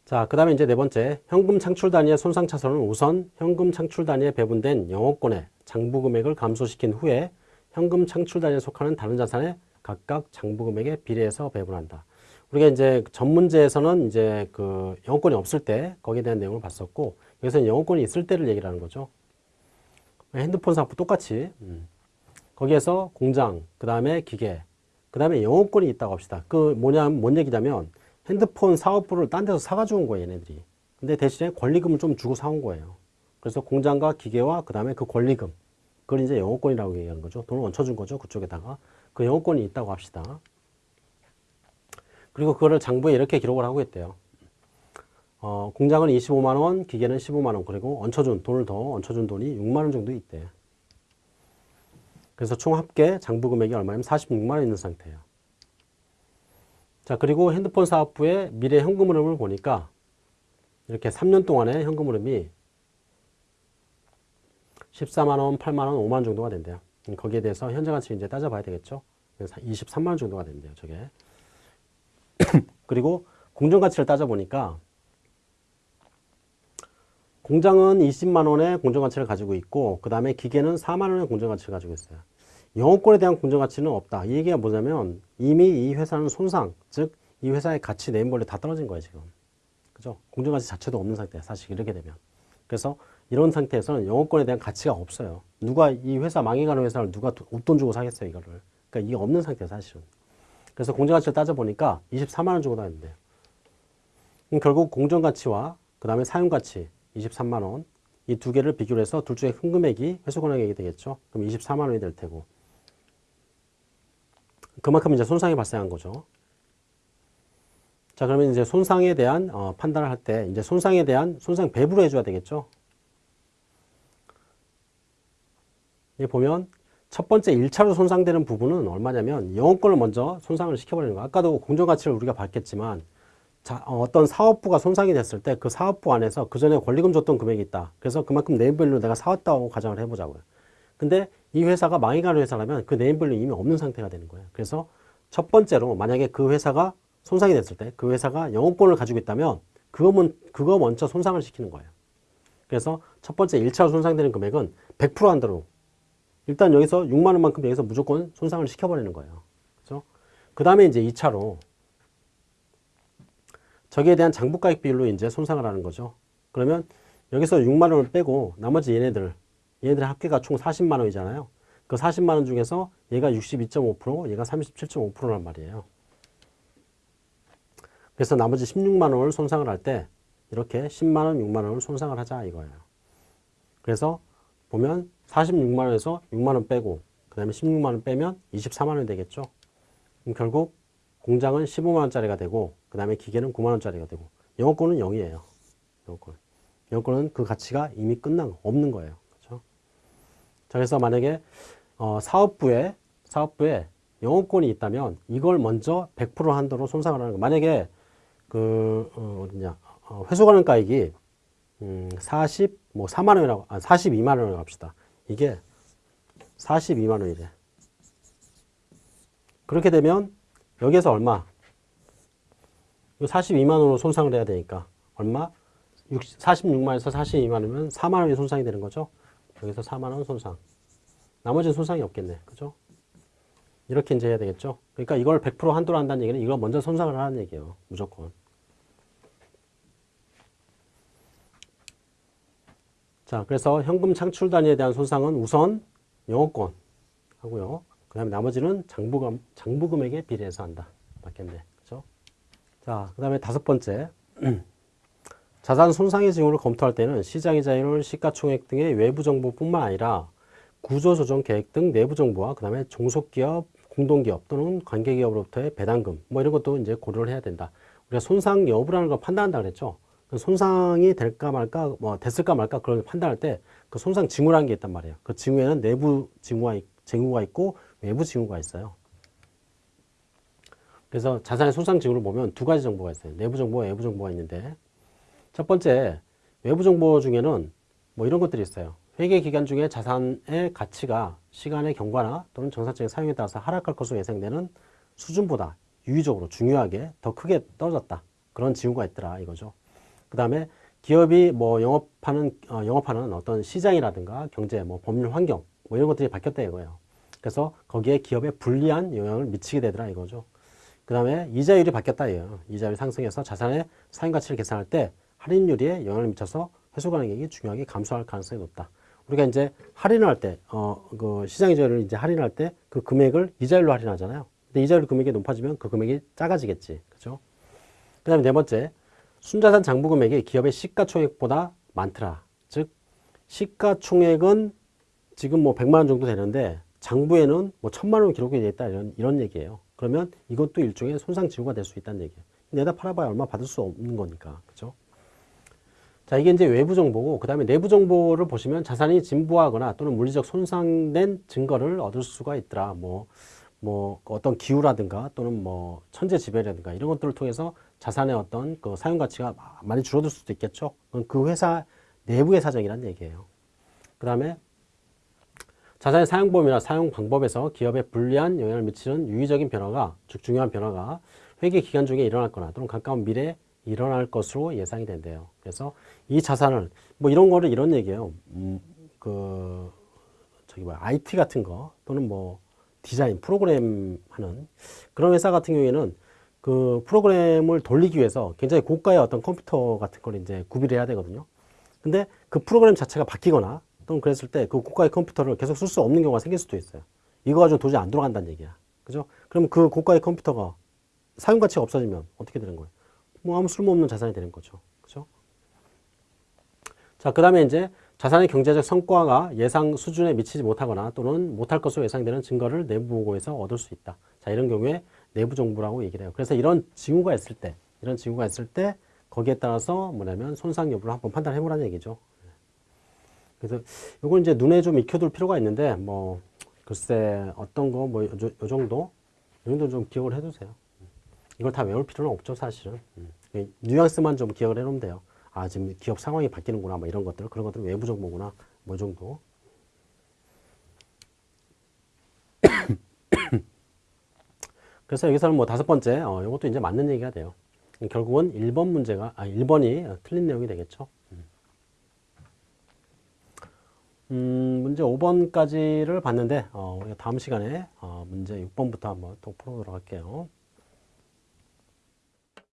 자, 그 다음에 이제 네 번째, 현금 창출 단위의 손상 차선은 우선 현금 창출 단위에 배분된 영업권의 장부 금액을 감소시킨 후에 현금 창출 단위에 속하는 다른 자산에 각각 장부 금액에 비례해서 배분한다. 우리가 이제 전문제에서는 이제 그 영어권이 없을 때 거기에 대한 내용을 봤었고 여기서는 영어권이 있을 때를 얘기를 하는 거죠. 핸드폰 사업 똑같이 음. 거기에서 공장, 그 다음에 기계, 그 다음에 영어권이 있다고 합시다. 그 뭐냐, 뭔 얘기냐면 핸드폰 사업부를 딴 데서 사가지고 온 거예요, 얘네들이. 근데 대신에 권리금을 좀 주고 사온 거예요. 그래서 공장과 기계와 그 다음에 그 권리금. 그걸 이제 영어권이라고 얘기하는 거죠. 돈을 얹혀준 거죠. 그쪽에다가. 그 영어권이 있다고 합시다. 그리고 그거를 장부에 이렇게 기록을 하고 있대요. 어, 공장은 25만원, 기계는 15만원, 그리고 얹혀준, 돈을 더 얹혀준 돈이 6만원 정도 있대. 그래서 총 합계 장부 금액이 얼마냐면 46만원 있는 상태예요. 자, 그리고 핸드폰 사업부의 미래 현금 흐름을 보니까 이렇게 3년 동안의 현금 흐름이 14만원, 8만원, 5만원 정도가 된대요. 거기에 대해서 현재 가치 이제 따져봐야 되겠죠. 그래서 23만원 정도가 된대요, 저게. 그리고 공정가치를 따져보니까 공장은 20만 원의 공정가치를 가지고 있고 그 다음에 기계는 4만 원의 공정가치를 가지고 있어요. 영업권에 대한 공정가치는 없다. 이 얘기가 뭐냐면 이미 이 회사는 손상, 즉 이 회사의 가치 네임벌레 다 떨어진 거예요 지금. 그죠? 공정가치 자체도 없는 상태야 사실 이렇게 되면. 그래서 이런 상태에서는 영업권에 대한 가치가 없어요. 누가 이 회사 망해가는 회사를 누가 웃돈 주고 사겠어요 이거를. 그러니까 이게 없는 상태야 사실은. 그래서 공정가치를 따져보니까 24만원 주고 다녔는데요. 결국 공정가치와 그 다음에 사용가치 23만원 이 두 개를 비교를 해서 둘 중에 큰 금액이 회수권액이 되겠죠. 그럼 24만원이 될 테고 그만큼 이제 손상이 발생한 거죠. 자 그러면 이제 손상에 대한 어, 판단을 할 때 이제 손상에 대한 손상 배부를 해줘야 되겠죠. 이 보면 첫 번째 1차로 손상되는 부분은 얼마냐면 영업권을 먼저 손상을 시켜버리는 거. 아까도 공정가치를 우리가 봤겠지만 자, 어떤 사업부가 손상이 됐을 때 그 사업부 안에서 그 전에 권리금 줬던 금액이 있다. 그래서 그만큼 네임밸류 내가 사왔다고 가정을 해보자고요. 근데 이 회사가 망해가는 회사라면 그 네임밸류 이미 없는 상태가 되는 거예요. 그래서 첫 번째로 만약에 그 회사가 손상이 됐을 때 그 회사가 영업권을 가지고 있다면 그거, 그거 먼저 손상을 시키는 거예요. 그래서 첫 번째 1차로 손상되는 금액은 100% 한도로 일단 여기서 6만 원만큼 여기서 무조건 손상을 시켜버리는 거예요. 그죠? 그 다음에 이제 2차로 저기에 대한 장부가액 비율로 이제 손상을 하는 거죠. 그러면 여기서 6만 원을 빼고 나머지 얘네들, 얘네들의 합계가 총 40만 원이잖아요. 그 40만 원 중에서 얘가 62.5%, 얘가 37.5%란 말이에요. 그래서 나머지 16만 원을 손상을 할 때 이렇게 10만 원, 6만 원을 손상을 하자 이거예요. 그래서 보면 46만 원에서 6만 원 빼고 그 다음에 16만 원 빼면 24만 원 되겠죠. 그럼 결국 공장은 15만 원짜리가 되고 그 다음에 기계는 9만 원짜리가 되고 영업권은 0이에요. 영업권. 영업권은 그 가치가 이미 끝난 없는 거예요. 그렇죠? 자, 그래서 만약에 어, 사업부에 사업부에 영업권이 있다면 이걸 먼저 100% 한도로 손상을 하는 거. 만약에 그 어, 어디냐 어, 회수 가능 가액이 음, 40, 뭐 4만 원이라고, 아, 42만 원이라고 합시다. 이게 42만 원이래. 그렇게 되면 여기에서 얼마? 이거 42만 원으로 손상을 해야 되니까 얼마? 46만에서 42만 원이면 4만 원이 손상이 되는 거죠. 여기서 4만 원 손상. 나머지는 손상이 없겠네. 그죠? 이렇게 이제 해야 되겠죠. 그러니까 이걸 100% 한도로 한다는 얘기는 이걸 먼저 손상을 하는 얘기예요. 무조건. 자, 그래서 현금 창출 단위에 대한 손상은 우선 영업권 하고요. 그 다음에 나머지는 장부금, 장부금액에 비례해서 한다. 맞겠네. 그죠? 자, 그 다음에 다섯 번째. 자산 손상의 징후를 검토할 때는 시장의 자율, 시가총액 등의 외부 정보뿐만 아니라 구조조정 계획 등 내부 정보와 그 다음에 종속기업, 공동기업 또는 관계기업으로부터의 배당금 뭐 이런 것도 이제 고려를 해야 된다. 우리가 손상 여부라는 걸 판단한다 그랬죠. 그 손상이 될까 말까, 뭐 됐을까 말까 그걸 판단할 때 그 손상 징후라는 게 있단 말이에요. 그 징후에는 내부 징후가, 있- 징후가 있고 외부 징후가 있어요. 그래서 자산의 손상 징후를 보면 두 가지 정보가 있어요. 내부 정보와 외부 정보가 있는데 첫 번째 외부 정보 중에는 뭐 이런 것들이 있어요. 회계 기간 중에 자산의 가치가 시간의 경과나 또는 정상적인 사용에 따라서 하락할 것으로 예상되는 수준보다 유의적으로 중요하게 더 크게 떨어졌다. 그런 징후가 있더라 이거죠. 그 다음에 기업이 뭐 영업하는 어, 영업하는 어떤 시장이라든가 경제, 뭐 법률 환경 뭐 이런 것들이 바뀌었다 이거예요. 그래서 거기에 기업에 불리한 영향을 미치게 되더라 이거죠. 그 다음에 이자율이 바뀌었다 이거예요. 이자율이 상승해서 자산의 사용 가치를 계산할 때 할인율에 영향을 미쳐서 회수 가능액이 중요하게 감소할 가능성이 높다. 우리가 이제 할인을 할 때, 어, 그 시장 이자율을 이제 할인할 때 그 금액을 이자율로 할인하잖아요. 근데 이자율 금액이 높아지면 그 금액이 작아지겠지. 그죠? 그 다음에 네 번째, 순자산 장부 금액이 기업의 시가총액보다 많더라. 즉, 시가총액은 지금 뭐 100만 원 정도 되는데 장부에는 뭐 1000만 원 기록이 되어 있다 이런, 이런 얘기예요. 그러면 이것도 일종의 손상 징후가 될 수 있다는 얘기예요. 내다 팔아봐야 얼마 받을 수 없는 거니까. 그죠? 자, 이게 이제 외부 정보고, 그 다음에 내부 정보를 보시면 자산이 진부하거나 또는 물리적 손상된 증거를 얻을 수가 있더라. 뭐, 뭐, 어떤 기후라든가 또는 뭐, 천재 지배라든가 이런 것들을 통해서 자산의 어떤 그 사용 가치가 많이 줄어들 수도 있겠죠. 그 회사 내부의 사정이란 얘기예요. 그 다음에 자산의 사용 범위나 사용 방법에서 기업에 불리한 영향을 미치는 유의적인 변화가, 즉 중요한 변화가 회계 기간 중에 일어났거나 또는 가까운 미래에 일어날 것으로 예상이 된대요. 그래서 이 자산을 뭐 이런 거를 이런 얘기예요. 음, 그 저기 뭐야 IT 같은 거 또는 뭐 디자인 프로그램 하는 그런 회사 같은 경우에는 그 프로그램을 돌리기 위해서 굉장히 고가의 어떤 컴퓨터 같은 걸 이제 구비를 해야 되거든요. 근데 그 프로그램 자체가 바뀌거나 또는 그랬을 때 그 고가의 컴퓨터를 계속 쓸 수 없는 경우가 생길 수도 있어요. 이거 가지고 도저히 안 돌아간다는 얘기야. 그죠? 그러면 그 고가의 컴퓨터가 사용 가치가 없어지면 어떻게 되는 거예요? 뭐 아무 쓸모없는 자산이 되는 거죠. 그죠? 자, 그 다음에 이제 자산의 경제적 성과가 예상 수준에 미치지 못하거나 또는 못할 것으로 예상되는 증거를 내부 보고에서 얻을 수 있다. 자, 이런 경우에 내부 정보라고 얘기를 해요. 그래서 이런 징후가 있을 때, 이런 징후가 있을 때 거기에 따라서 뭐냐면 손상 여부를 한번 판단해 보라는 얘기죠. 그래서 이걸 이제 눈에 좀 익혀둘 필요가 있는데 뭐 글쎄 어떤 거 뭐 요 정도 요 정도 좀 기억을 해두세요. 이걸 다 외울 필요는 없죠 사실은. 음. 이 뉘앙스만 좀 기억을 해놓으면 돼요. 아 지금 기업 상황이 바뀌는구나 뭐 이런 것들 그런 것들은 외부 정보구나 뭐이 정도. 그래서 여기서는 뭐 다섯 번째 어, 이것도 이제 맞는 얘기가 돼요. 결국은 1번 문제가 아 1번이 틀린 내용이 되겠죠. 음, 문제 5번까지를 봤는데 어, 다음 시간에 어, 문제 6번부터 한번 또 풀어보도록 할게요.